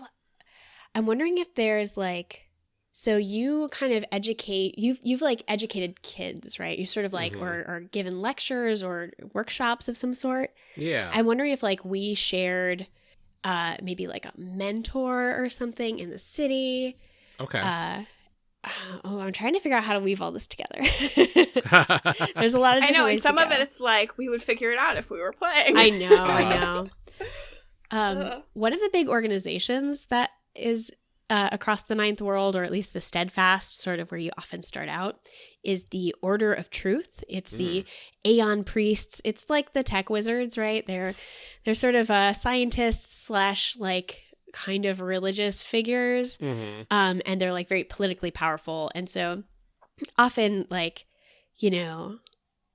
I'm wondering if there's like so you kind of educate you've you've like educated kids, right? You sort of like Mhm. or or given lectures or workshops of some sort. Yeah. I'm wondering if like we shared uh maybe like a mentor or something in the city. okay. Uh *sighs* oh, I'm trying to figure out how to weave all this together. *laughs* *laughs* There's a lot of I know, and ways to some of go. it it's like we would figure it out if we were playing. I know, Uh-huh. I know. Um, Ugh. one of the big organizations that is uh, across the ninth world, or at least the steadfast, sort of where you often start out, is the Order of Truth. It's the Aeon priests. It's like the tech wizards, right? They're they're sort of uh, scientists slash like kind of religious figures hmm um, and they're like very politically powerful and so often like you know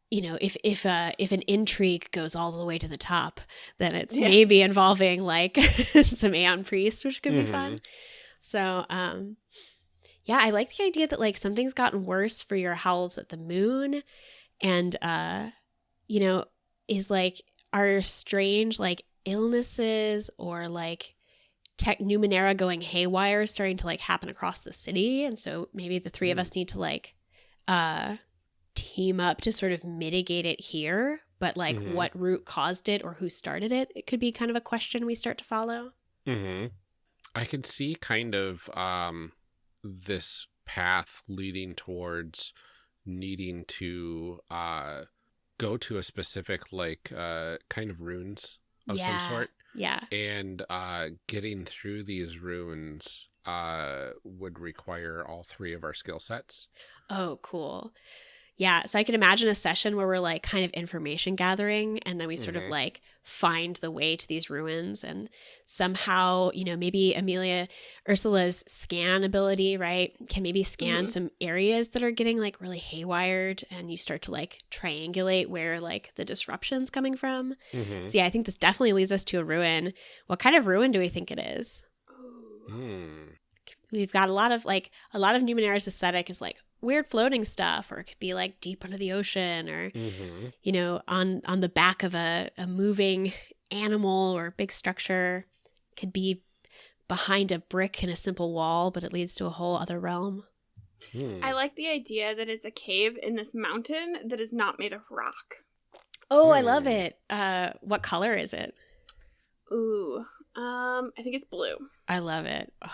you know if if uh if an intrigue goes all the way to the top then it's Yeah. maybe involving like *laughs* some aeon priests which could be Mhm. fun so um yeah i like the idea that like something's gotten worse for your howls at the moon and uh you know is like are strange like illnesses or like tech numenera going haywire starting to like happen across the city and so maybe the three of Mm. us need to like uh team up to sort of mitigate it here but like Mhm. what root caused it or who started it it could be kind of a question we start to follow hmm I could see kind of um, this path leading towards needing to uh, go to a specific, like, uh, kind of runes of Yeah. some sort. yeah And uh, getting through these runes uh, would require all three of our skill sets. oh cool yeah so i can imagine a session where we're like kind of information gathering and then we sort of Mhm. like find the way to these ruins and somehow you know maybe amelia ursula's scan ability right can maybe scan Mhm. some areas that are getting like really haywired and you start to like triangulate where like the disruption's coming from Mm-hmm. so yeah i think this definitely leads us to a ruin what kind of ruin do we think it is Mm. we've got a lot of like a lot of numenera's aesthetic is like weird floating stuff or it could be like deep under the ocean or Mm-hmm. you know on on the back of a, a moving animal or big structure could be behind a brick in a simple wall but it leads to a whole other realm Hmm. I like the idea that it's a cave in this mountain that is not made of rock. oh i love Hmm. it uh what color is it Ooh. Um, I think it's blue. i love it Ugh.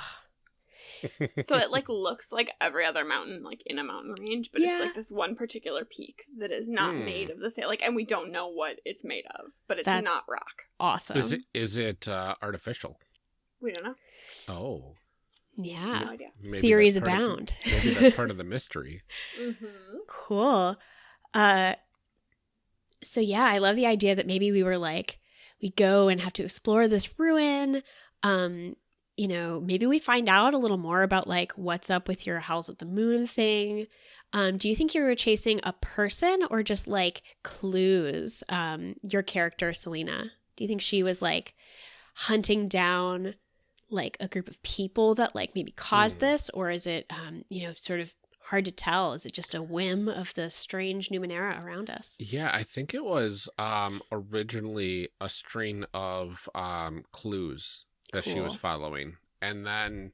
So it like looks like every other mountain like in a mountain range, but Yeah. it's like this one particular peak that is not Hmm. made of the same like and we don't know what it's made of, but it's That's- not rock. awesome Is it is it uh, artificial? We don't know. Oh, yeah No idea. maybe theories that's part of- abound maybe that's part of the *laughs* mystery. Mm-hmm. Cool. Uh so yeah, I love the idea that maybe we were like we go and have to explore this ruin. Um, you know, maybe we find out a little more about like what's up with your Howls at the Moon thing. Um, do you think you were chasing a person or just like clues? Um, your character, Selena. Do you think she was like hunting down like a group of people that like maybe caused Hmm. this, or is it um, you know, sort of hard to tell? Is it just a whim of the strange Numenera around us? Yeah, I think it was um originally a string of um clues that she was following. And then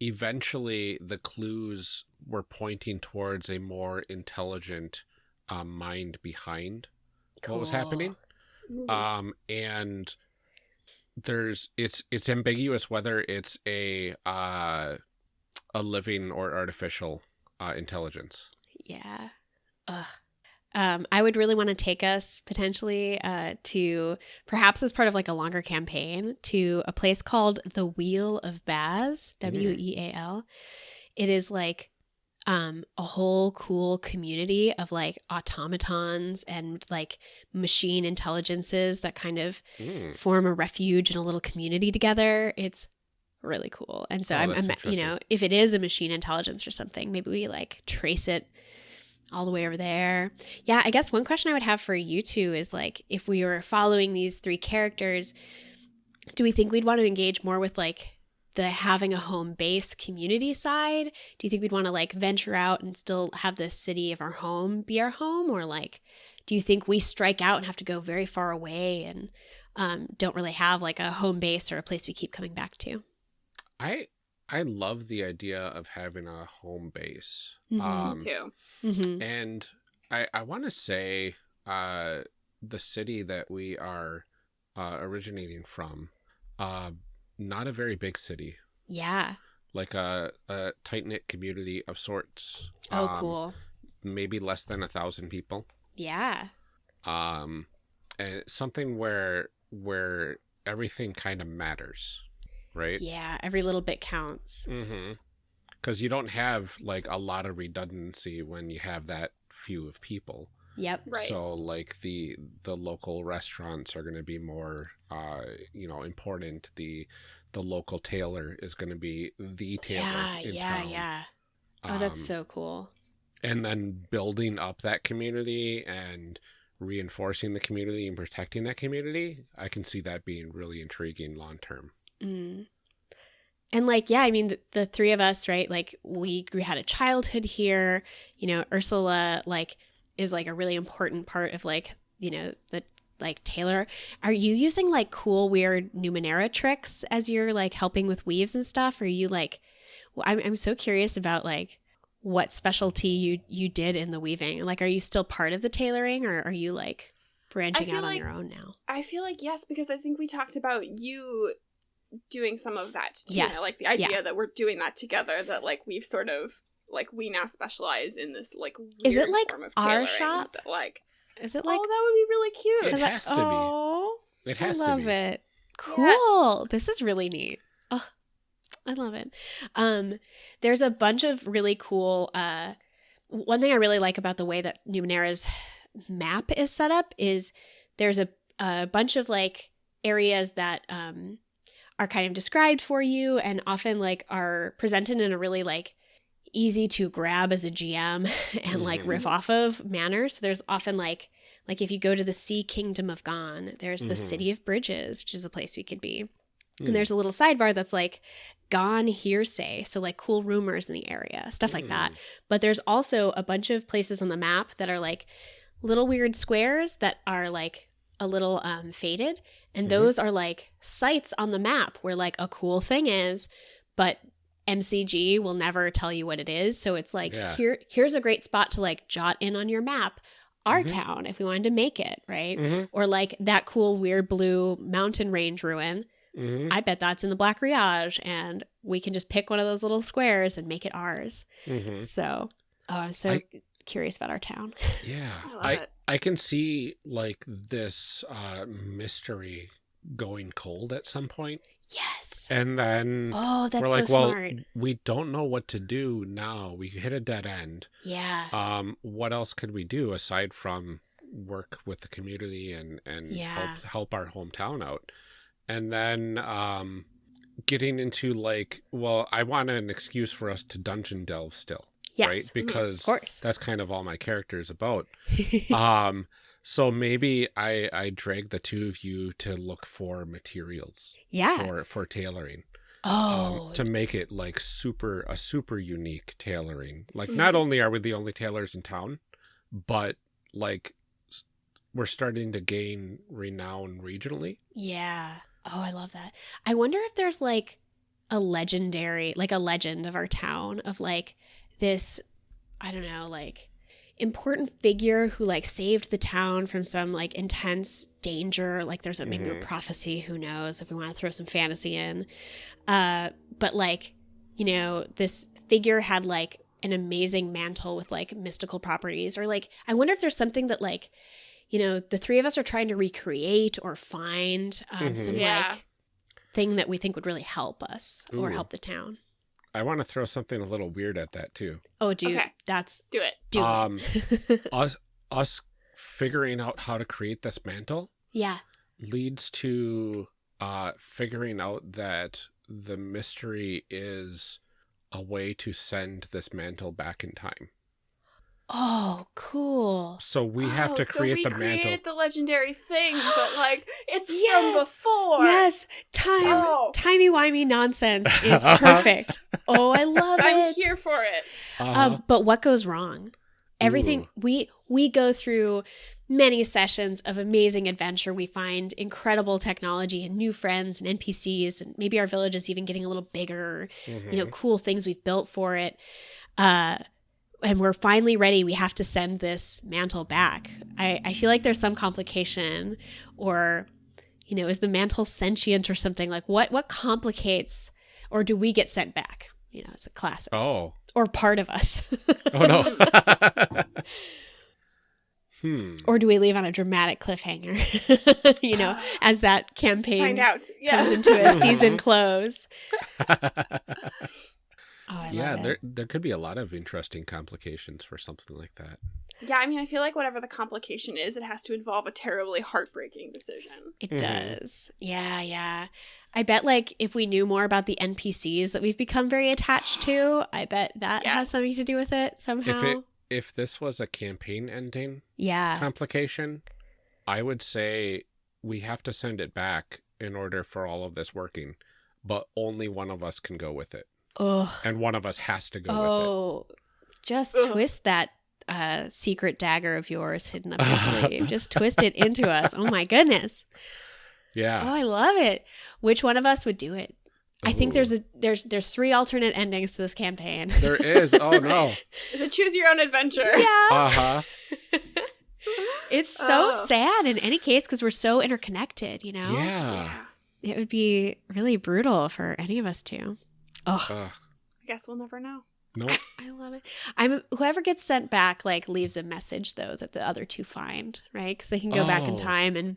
eventually the clues were pointing towards a more intelligent um, mind behind what was happening. Um and there's it's it's ambiguous whether it's a uh a living or artificial uh intelligence. Yeah. Ugh. Um, I would really want to take us potentially uh, to perhaps as part of like a longer campaign to a place called the Weal of Baz, W E A L. It is like um, a whole cool community of like automatons and like machine intelligences that kind of Mm. form a refuge and a little community together. It's really cool. And so Oh, I'm, I'm you know, if it is a machine intelligence or something, maybe we like trace it all the way over there. Yeah, I guess one question I would have for you two is like if we were following these three characters, do we think we'd want to engage more with like the having a home base community side? Do you think we'd want to like venture out and still have the city of our home be our home or like do you think we strike out and have to go very far away and um, don't really have like a home base or a place we keep coming back to? I I love the idea of having a home base. Mhm. Um, too. Mm-hmm. and I I want to say uh the city that we are uh originating from uh not a very big city Yeah. like a, a tight knit community of sorts. Oh, Um, cool. Maybe less than a thousand people. Yeah. Um, and something where where everything kind of matters, right? Yeah. Every little bit counts. Mm-hmm. Because you don't have like a lot of redundancy when you have that few of people. Yep. Right. So like the the local restaurants are going to be more uh you know important. The the local tailor is going to be the tailor Yeah. in Yeah. town. Yeah. Oh, that's Um, so cool. and then building up that community and reinforcing the community and protecting that community i can see that being really intriguing long term Mm. And like, yeah, I mean, the, the three of us, right? Like, we we had a childhood here. You know, Ursula like is like a really important part of like you know the like tailor. Are you using like cool weird Numenera tricks as you're like helping with weaves and stuff? Or are you like, I'm I'm so curious about like what specialty you you did in the weaving. Like, are you still part of the tailoring, or are you like branching out on like- your own now? I feel like yes, because I think we talked about you doing some of that too. Yes. Like the idea that we're doing that together. That like we've sort of like we now specialize in this like weird Is it, like, form of our tailoring shop? That, like Is it oh, like that would be really cute. It 'Cause I- has to be. oh, it has I love to be it. Cool. This is really neat. Oh, I love it. Um, there's a bunch of really cool. Uh, one thing I really like about the way that Numenera's map is set up is there's a, a bunch of like areas that um, are kind of described for you and often like are presented in a really like easy to grab as a GM *laughs* and like Mhm. riff off of manner. So there's often like like if you go to the Sea Kingdom of Gon, there's the Mhm. City of Bridges, which is a place we could be. Hmm. And there's a little sidebar that's like Gon hearsay, so like cool rumors in the area, stuff like that. Hmm. But there's also a bunch of places on the map that are like little weird squares that are like a little um, faded. And Mhm. those are like sites on the map where like a cool thing is, but MCG will never tell you what it is. So it's like Yeah. here here's a great spot to like jot in on your map our Mhm. town if we wanted to make it, right? Mhm, Or like that cool weird blue mountain range ruin. mhm, I bet that's in the Black Riage and we can just pick one of those little squares and make it ours. mhm. So, oh, I'm so I- curious about our town. yeah I love I, it. I can see like this uh mystery going cold at some point Yes. and then Oh, that's we're like so well smart. we don't know what to do now we hit a dead end Yeah. um what else could we do aside from work with the community and and Yeah. help help our hometown out and then um getting into like well i want an excuse for us to dungeon delve still yes. right Mhm. because that's kind of all my character is about *laughs* um so maybe i i drag the two of you to look for materials yeah. for for tailoring oh. um, to make it like super a super unique tailoring. Like not only are we the only tailors in town, but like we're starting to gain renown regionally. yeah. Oh, I love that. I wonder if there's like a legendary, like a legend of our town of like this, I don't know, like important figure who like saved the town from some like intense danger. Like there's a maybe a Mhm. prophecy, who knows, if we want to throw some fantasy in. Uh, but like, you know, this figure had like an amazing mantle with like mystical properties, or like, I wonder if there's something that like, you know, the three of us are trying to recreate or find um, Mhm. some Yeah. like thing that we think would really help us or help the town. I want to throw something a little weird at that too. Oh, dude, Okay. that's Do it. do Um, it. *laughs* us us figuring out how to create this mantle yeah. leads to uh, figuring out that the mystery is a way to send this mantle back in time. Oh, cool. So we have Oh, to so create we the created the legendary thing, but like it's Yes. from before. Yes, time Oh. timey wimey nonsense *laughs* is perfect. oh, I *laughs* love it. I'm here for it. Uh-huh. Um, but what goes wrong? Everything Ooh. we we go through many sessions of amazing adventure. We find incredible technology and new friends and NPCs, and maybe our village is even getting a little bigger. You know, Mhm. cool things we've built for it. Uh, and we're finally ready. We have to send this mantle back. I, I feel like there's some complication, or you know, is the mantle sentient or something? Like what what complicates, or do we get sent back? You know, it's a classic Oh. or part of us. *laughs* Oh no. *laughs* hmm. or do we leave on a dramatic cliffhanger? *laughs* you know, *gasps* as that campaign Find out. comes Yeah. into a season close. Oh, yeah, love it. there there could be a lot of interesting complications for something like that. yeah, I mean, I feel like whatever the complication is, it has to involve a terribly heartbreaking decision. It Mhm. does. Yeah, yeah. I bet like if we knew more about the NPCs that we've become very attached to, *gasps* I bet that has something to do with it somehow. If it if this was a campaign ending yeah. complication, I would say we have to send it back in order for all of this working, but only one of us can go with it, Ugh. and one of us has to go with Oh, just Ugh. twist that uh, secret dagger of yours hidden up your *laughs* sleeve. Just twist it into us. Oh my goodness. Yeah. Oh, I love it. Which one of us would do it? I think there's a there's there's three alternate endings to this campaign. There is. Oh no. *laughs* Is it choose your own adventure? yeah. Uh huh. *laughs* It's so Oh. sad in any case because we're so interconnected, you know? Yeah. It would be really brutal for any of us to. Oh, Ugh. I guess we'll never know. Nope. *laughs* I love it. I'm whoever gets sent back like leaves a message though that the other two find, right? Because they can go back in Oh. time and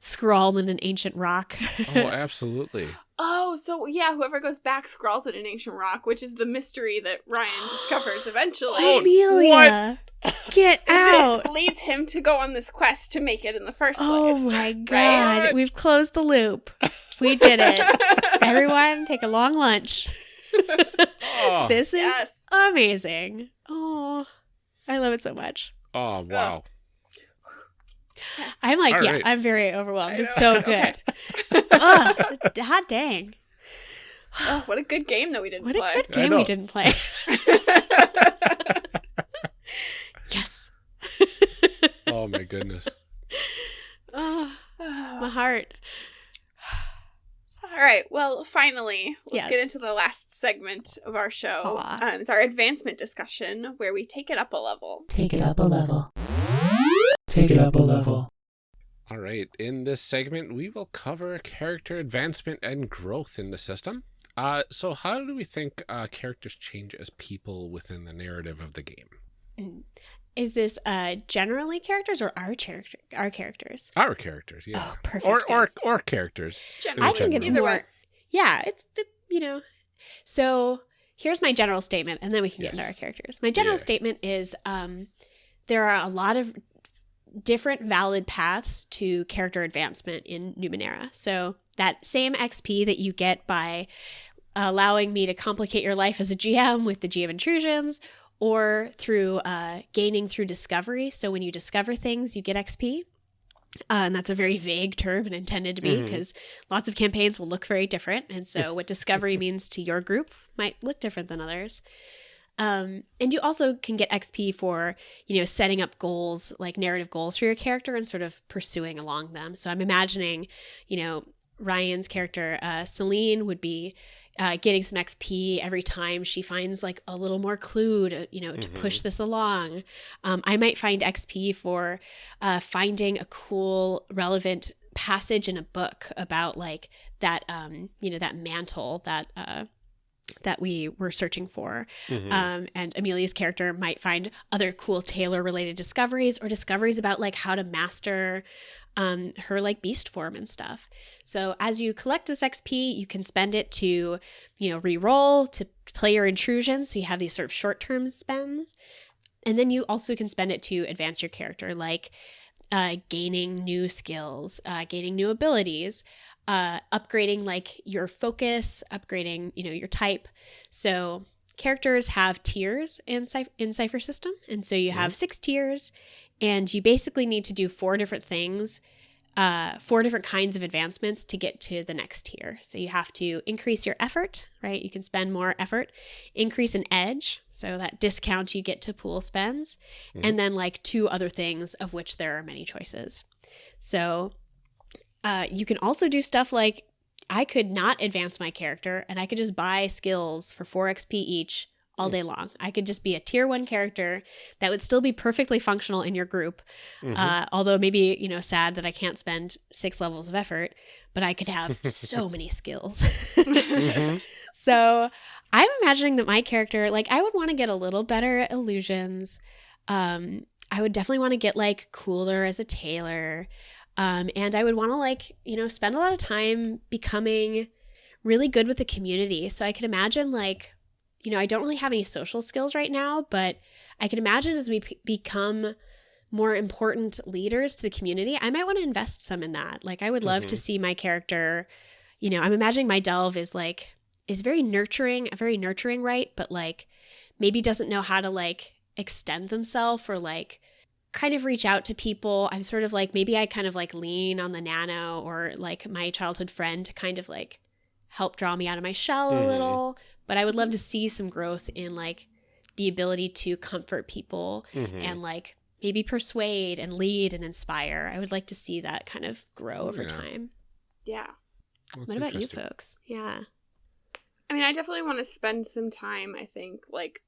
scrawl in an ancient rock. Oh, *laughs* absolutely. Oh, so yeah, whoever goes back scrawls in an ancient rock, which is the mystery that Ryan discovers eventually. Oh, Amelia, *laughs* get out! It leads him to go on this quest to make it in the first oh place. Oh my god, Right? we've closed the loop. We did it. *laughs* Everyone, take a long lunch. Oh, This is yes. amazing. Oh, I love it so much. oh wow. I'm like, All yeah, right. I'm very overwhelmed. It's so good. *laughs* Ugh, hot dang. Oh, what a good game that we didn't play. What a good game we didn't play. *laughs* yes. Oh my goodness. oh, my heart. All right. Well, finally, let's Yes. get into the last segment of our show. Aw. Um, it's our advancement discussion where we take it up a level. Take it up a level. Take it up a level. All right. In this segment, we will cover character advancement and growth in the system. Uh, so how do we think uh, characters change as people within the narrative of the game? Is this uh generally characters or our character our characters? Our characters, yeah. Oh, perfect. or or or characters. Generally, I think it's more. Yeah, it's the- you know. So here's my general statement, and then we can get into our characters. My general Yeah. statement is um, there are a lot of different valid paths to character advancement in Numenera. So that same XP that you get by allowing me to complicate your life as a GM with the GM intrusions, or through uh, gaining through discovery. So when you discover things, you get XP. Uh, and that's a very vague term and intended to be because lots of campaigns will look very different. And so, what discovery *laughs* means to your group might look different than others. Um, and you also can get XP for, you know, setting up goals, like narrative goals for your character and sort of pursuing along them. So, I'm imagining, you know, Ryan's character, uh, Celine, would be uh, getting some XP every time she finds like a little more clue to, you know, to Mhm. push this along. Um, I might find XP for uh, finding a cool, relevant passage in a book about like that, um, you know, that mantle that uh, that we were searching for. Mhm. Um, and Amelia's character might find other cool tailor related discoveries or discoveries about like how to master um, her like beast form and stuff. So as you collect this XP, you can spend it to, you know, re-roll, to play your intrusions. So you have these sort of short term spends. And then you also can spend it to advance your character, like uh, gaining new skills, uh, gaining new abilities. uh, upgrading like your focus, upgrading you know your type. So characters have tiers in Cy- in Cypher System, and so you have six tiers, and you basically need to do four different things, uh, four different kinds of advancements to get to the next tier. So you have to increase your effort, right? You can spend more effort, increase an edge, so that discount you get to pool spends, and then like two other things of which there are many choices. So uh, you can also do stuff like I could not advance my character and I could just buy skills for 4 XP each all day long. I could just be a tier 1 character that would still be perfectly functional in your group. Mhm. Uh, although maybe, you know, sad that I can't spend 6 levels of effort, but I could have *laughs* so many skills. Mhm. *laughs* So I'm imagining that my character, like, I would want to get a little better at illusions. Um, I would definitely want to get like cooler as a tailor. Um, and I would want to like, you know, spend a lot of time becoming really good with the community. So I could imagine like, you know, I don't really have any social skills right now, but I can imagine as we p- become more important leaders to the community, I might want to invest some in that. Like I would love to Mhm. see my character, you know, I'm imagining my delve is like is very nurturing, a very nurturing, right? But like maybe doesn't know how to like extend themselves or like kind of reach out to people. I'm sort of like maybe I kind of like lean on the nano or like my childhood friend to kind of like help draw me out of my shell a Mhm. little. But I would love to see some growth in like the ability to comfort people Mhm. and like maybe persuade and lead and inspire. I would like to see that kind of grow over Yeah. time. Yeah. That's what about you folks? Yeah. I mean, I definitely want to spend some time, I think, like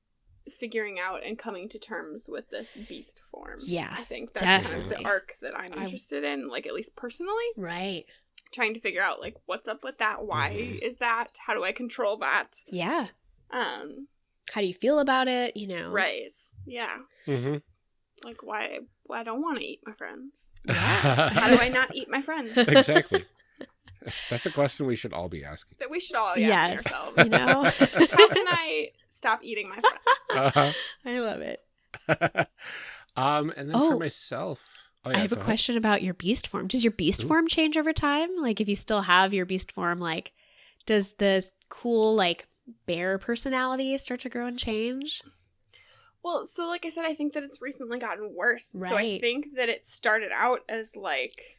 figuring out and coming to terms with this beast form. Yeah, I think that's kind of the arc that I'm I- interested in, like at least personally, Right. Trying to figure out like what's up with that, why Mhm. is that, how do I control that? Yeah. Um, How do you feel about it? You know. right. Yeah. Mhm. Like why why I don't want to eat my friends. Yeah. *laughs* How do I not eat my friends? exactly. *laughs* That's a question we should all be asking. that we should all be Yes. asking You ourselves. know. *laughs* How can I stop eating my friends? Uh-huh. I love it. um, and then Oh. for myself, oh, yeah, I have a ahead. question about your beast form. Does your beast Ooh. form change over time? Like if you still have your beast form, like does the cool like bear personality start to grow and change? Well, so like I said, I think that it's recently gotten worse. So I think that it started out as like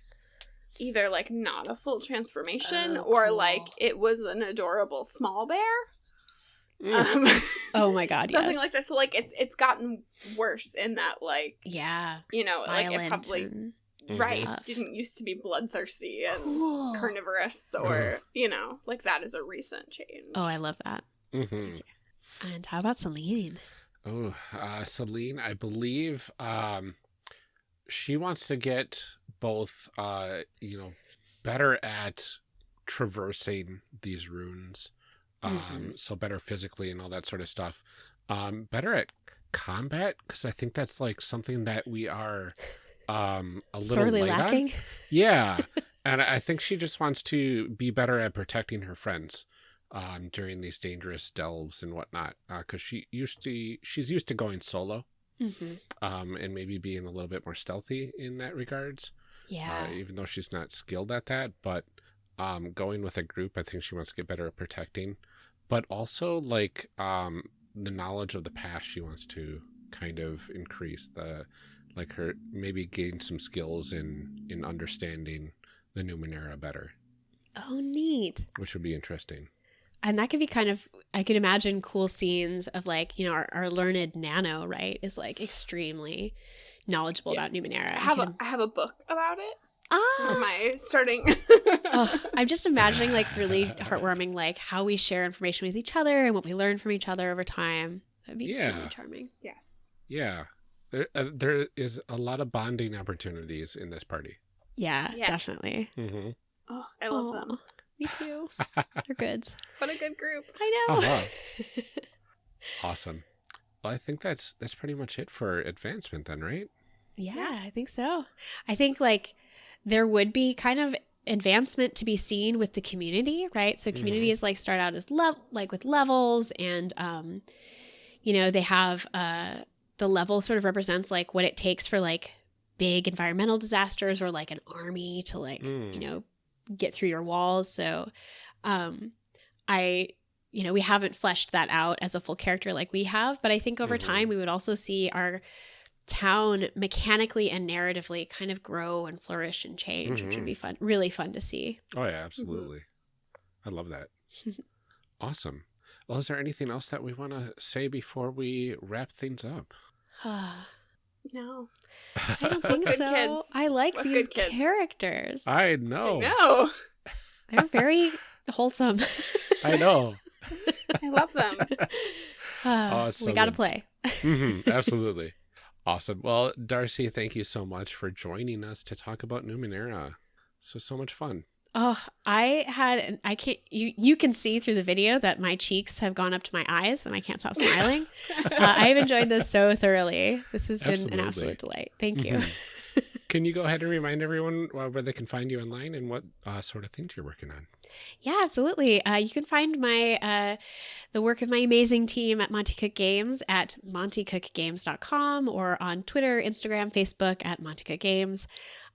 either like not a full transformation Oh, or cool. like it was an adorable small bear. Mm. Um, *laughs* Oh my god, something yes. like this. So like it's it's gotten worse in that like yeah. you know like it probably and- Mhm. right Tough. didn't used to be bloodthirsty and Cool. carnivorous or you know like that is a recent change. Oh, I love that. Mhm. And how about Celine? Oh, uh, Celine, I believe um, she wants to get both, uh, you know, better at traversing these runes, um, Mhm. so better physically and all that sort of stuff. Um, better at combat because I think that's like something that we are um, a little Sorely light on. lacking. Yeah. *laughs* and I think she just wants to be better at protecting her friends um, during these dangerous delves and whatnot. Because she used to, she's used to going solo hmm um, and maybe being a little bit more stealthy in that regards. Yeah. Uh, even though she's not skilled at that, but um, going with a group, I think she wants to get better at protecting. But also, like um, the knowledge of the past, she wants to kind of increase the, like her maybe gain some skills in in understanding the Numenera better, oh, neat. which would be interesting. And that could be kind of, I can imagine cool scenes of like, you know, our, our learned nano, right, is like extremely knowledgeable about Numenera. I have could- a I have a book about it. For ah, my starting. *laughs* Ugh, I'm just imagining like really heartwarming, like how we share information with each other and what we learn from each other over time. That'd be extremely Yeah. charming. yes. Yeah, there, uh, there is a lot of bonding opportunities in this party. Yeah, Yes. definitely. Mm-hmm. Oh, I love them. Me too. *laughs* They're good. What a good group. I know. Uh-huh. *laughs* awesome. Well, I think that's that's pretty much it for advancement then, right? Yeah, I think so. I think like there would be kind of advancement to be seen with the community, right? So communities like start out as level like with levels and um you know, they have uh the level sort of represents like what it takes for like big environmental disasters or like an army to like, Mm. you know, get through your walls. So, um, I, you know, we haven't fleshed that out as a full character like we have, but I think over Mhm. time we would also see our town mechanically and narratively kind of grow and flourish and change, which Mhm. would be fun, really fun to see. Oh yeah, absolutely. I love that. *laughs* awesome. Well, is there anything else that we want to say before we wrap things up? I *sighs* No. *laughs* I don't think Good so. kids. I like What these good characters. I know. No. *laughs* They're very wholesome. I know. I love them. Uh, *sighs* we got to Awesome. play. Mhm, absolutely. Awesome. Well, Darcy, thank you so much for joining us to talk about Numenera. So so much fun. Oh, I had an- I can't you you can see through the video that my cheeks have gone up to my eyes and I can't stop smiling. *laughs* uh, I've enjoyed this so thoroughly. This has been an absolute delight. Thank you. Mhm. Can you go ahead and remind everyone uh, where they can find you online and what uh, sort of things you're working on? Yeah, absolutely. Uh, you can find my uh, the work of my amazing team at Monte Cook Games at montecookgames.com or on Twitter, Instagram, Facebook at Monte Cook Games.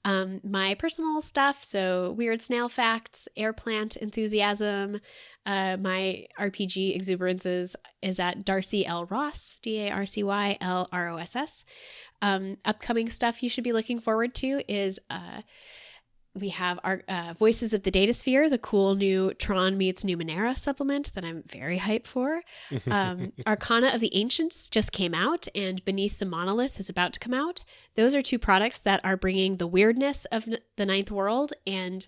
Um, my personal stuff, so weird snail facts, air plant enthusiasm, uh, my RPG exuberances is at Darcy L Ross, D A R C Y L R O S S. Um, upcoming stuff you should be looking forward to is uh, we have our uh, Voices of the Datasphere, the cool new Tron meets Numenera supplement that I'm very hyped for. *laughs* Um, Arcana of the Ancients just came out, and Beneath the Monolith is about to come out. Those are two products that are bringing the weirdness of n- the Ninth World and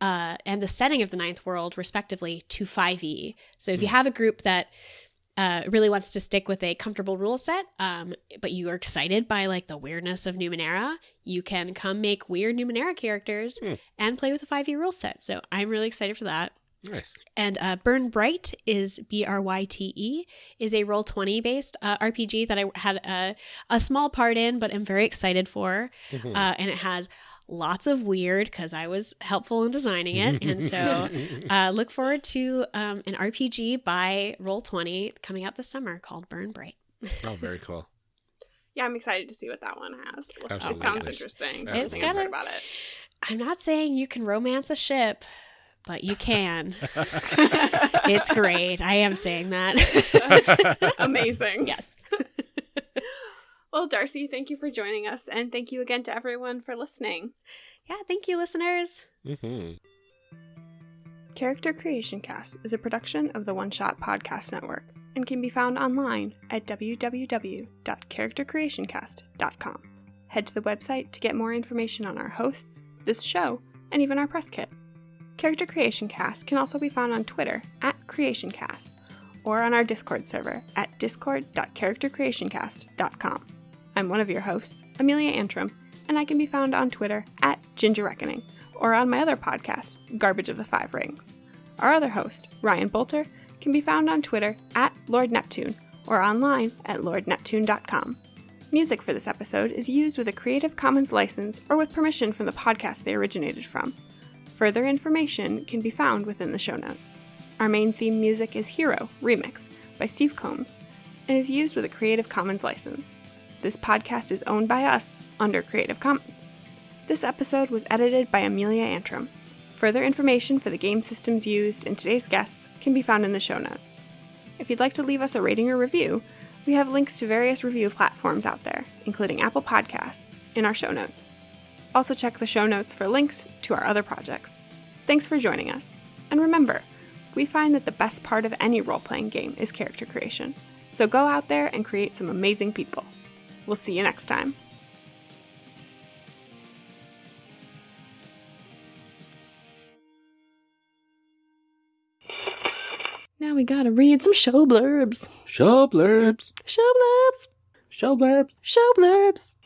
uh, and the setting of the Ninth World, respectively, to 5e. So if you have a group that uh, really wants to stick with a comfortable rule set, um, but you are excited by like the weirdness of Numenera, you can come make weird Numenera characters Hmm. and play with a 5e rule set. So I'm really excited for that. nice. And uh, Burn Bryte is B R Y T E is a roll twenty based uh, RPG that I had a, a small part in, but I'm very excited for. Mhm. Uh, and it has lots of weird because I was helpful in designing it, and so *laughs* uh, look forward to um, an RPG by Roll Twenty coming out this summer called Burn Bryte. oh, very cool. Yeah, I'm excited to see what that one has. It, it sounds interesting. It's Everything I've got a- about it. I'm not saying you can romance a ship, but you can. *laughs* it's great. I am saying that. *laughs* Amazing. yes. Well, Darcy, thank you for joining us, and thank you again to everyone for listening. Yeah. Thank you, listeners. hmm Character Creation Cast is a production of the One Shot Podcast Network and can be found online at www.charactercreationcast.com. Head to the website to get more information on our hosts, this show, and even our press kit. Character Creation Cast can also be found on Twitter at CreationCast or on our Discord server at discord.charactercreationcast.com. I'm one of your hosts, Amelia Antrim, and I can be found on Twitter at Ginger Reckoning or on my other podcast, Garbage of the Five Rings. Our other host, Ryan Boelter, can be found on Twitter at Lord Neptune or online at lordneptune.com. Music for this episode is used with a Creative Commons license or with permission from the podcast they originated from. Further information can be found within the show notes. Our main theme music is Hero Remix by Steve Combs and is used with a Creative Commons license. This podcast is owned by us under Creative Commons. This episode was edited by Amelia Antrim. Further information for the game systems used and today's guests can be found in the show notes. If you'd like to leave us a rating or review, we have links to various review platforms out there, including Apple Podcasts, in our show notes. Also, check the show notes for links to our other projects. Thanks for joining us. And remember, we find that the best part of any role playing game is character creation. So go out there and create some amazing people. We'll see you next time. Now we gotta read some show blurbs. Show blurbs. Show blurbs. Show blurbs. Show blurbs.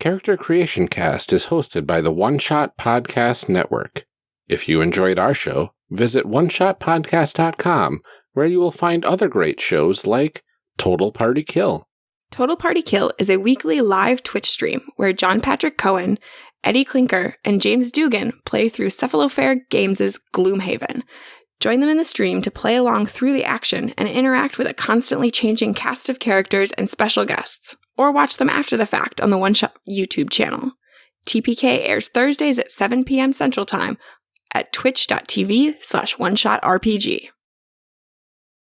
Character Creation Cast is hosted by the One Shot Podcast Network. If you enjoyed our show, visit oneshotpodcast.com where you will find other great shows like Total Party Kill. Total Party Kill is a weekly live Twitch stream where John Patrick Cohen, Eddie Clinker, and James Dugan play through Cephalofair Games' Gloomhaven. Join them in the stream to play along through the action and interact with a constantly changing cast of characters and special guests, or watch them after the fact on the One Shot YouTube channel. TPK airs Thursdays at 7 p.m. Central Time at twitch.tv slash one shot RPG.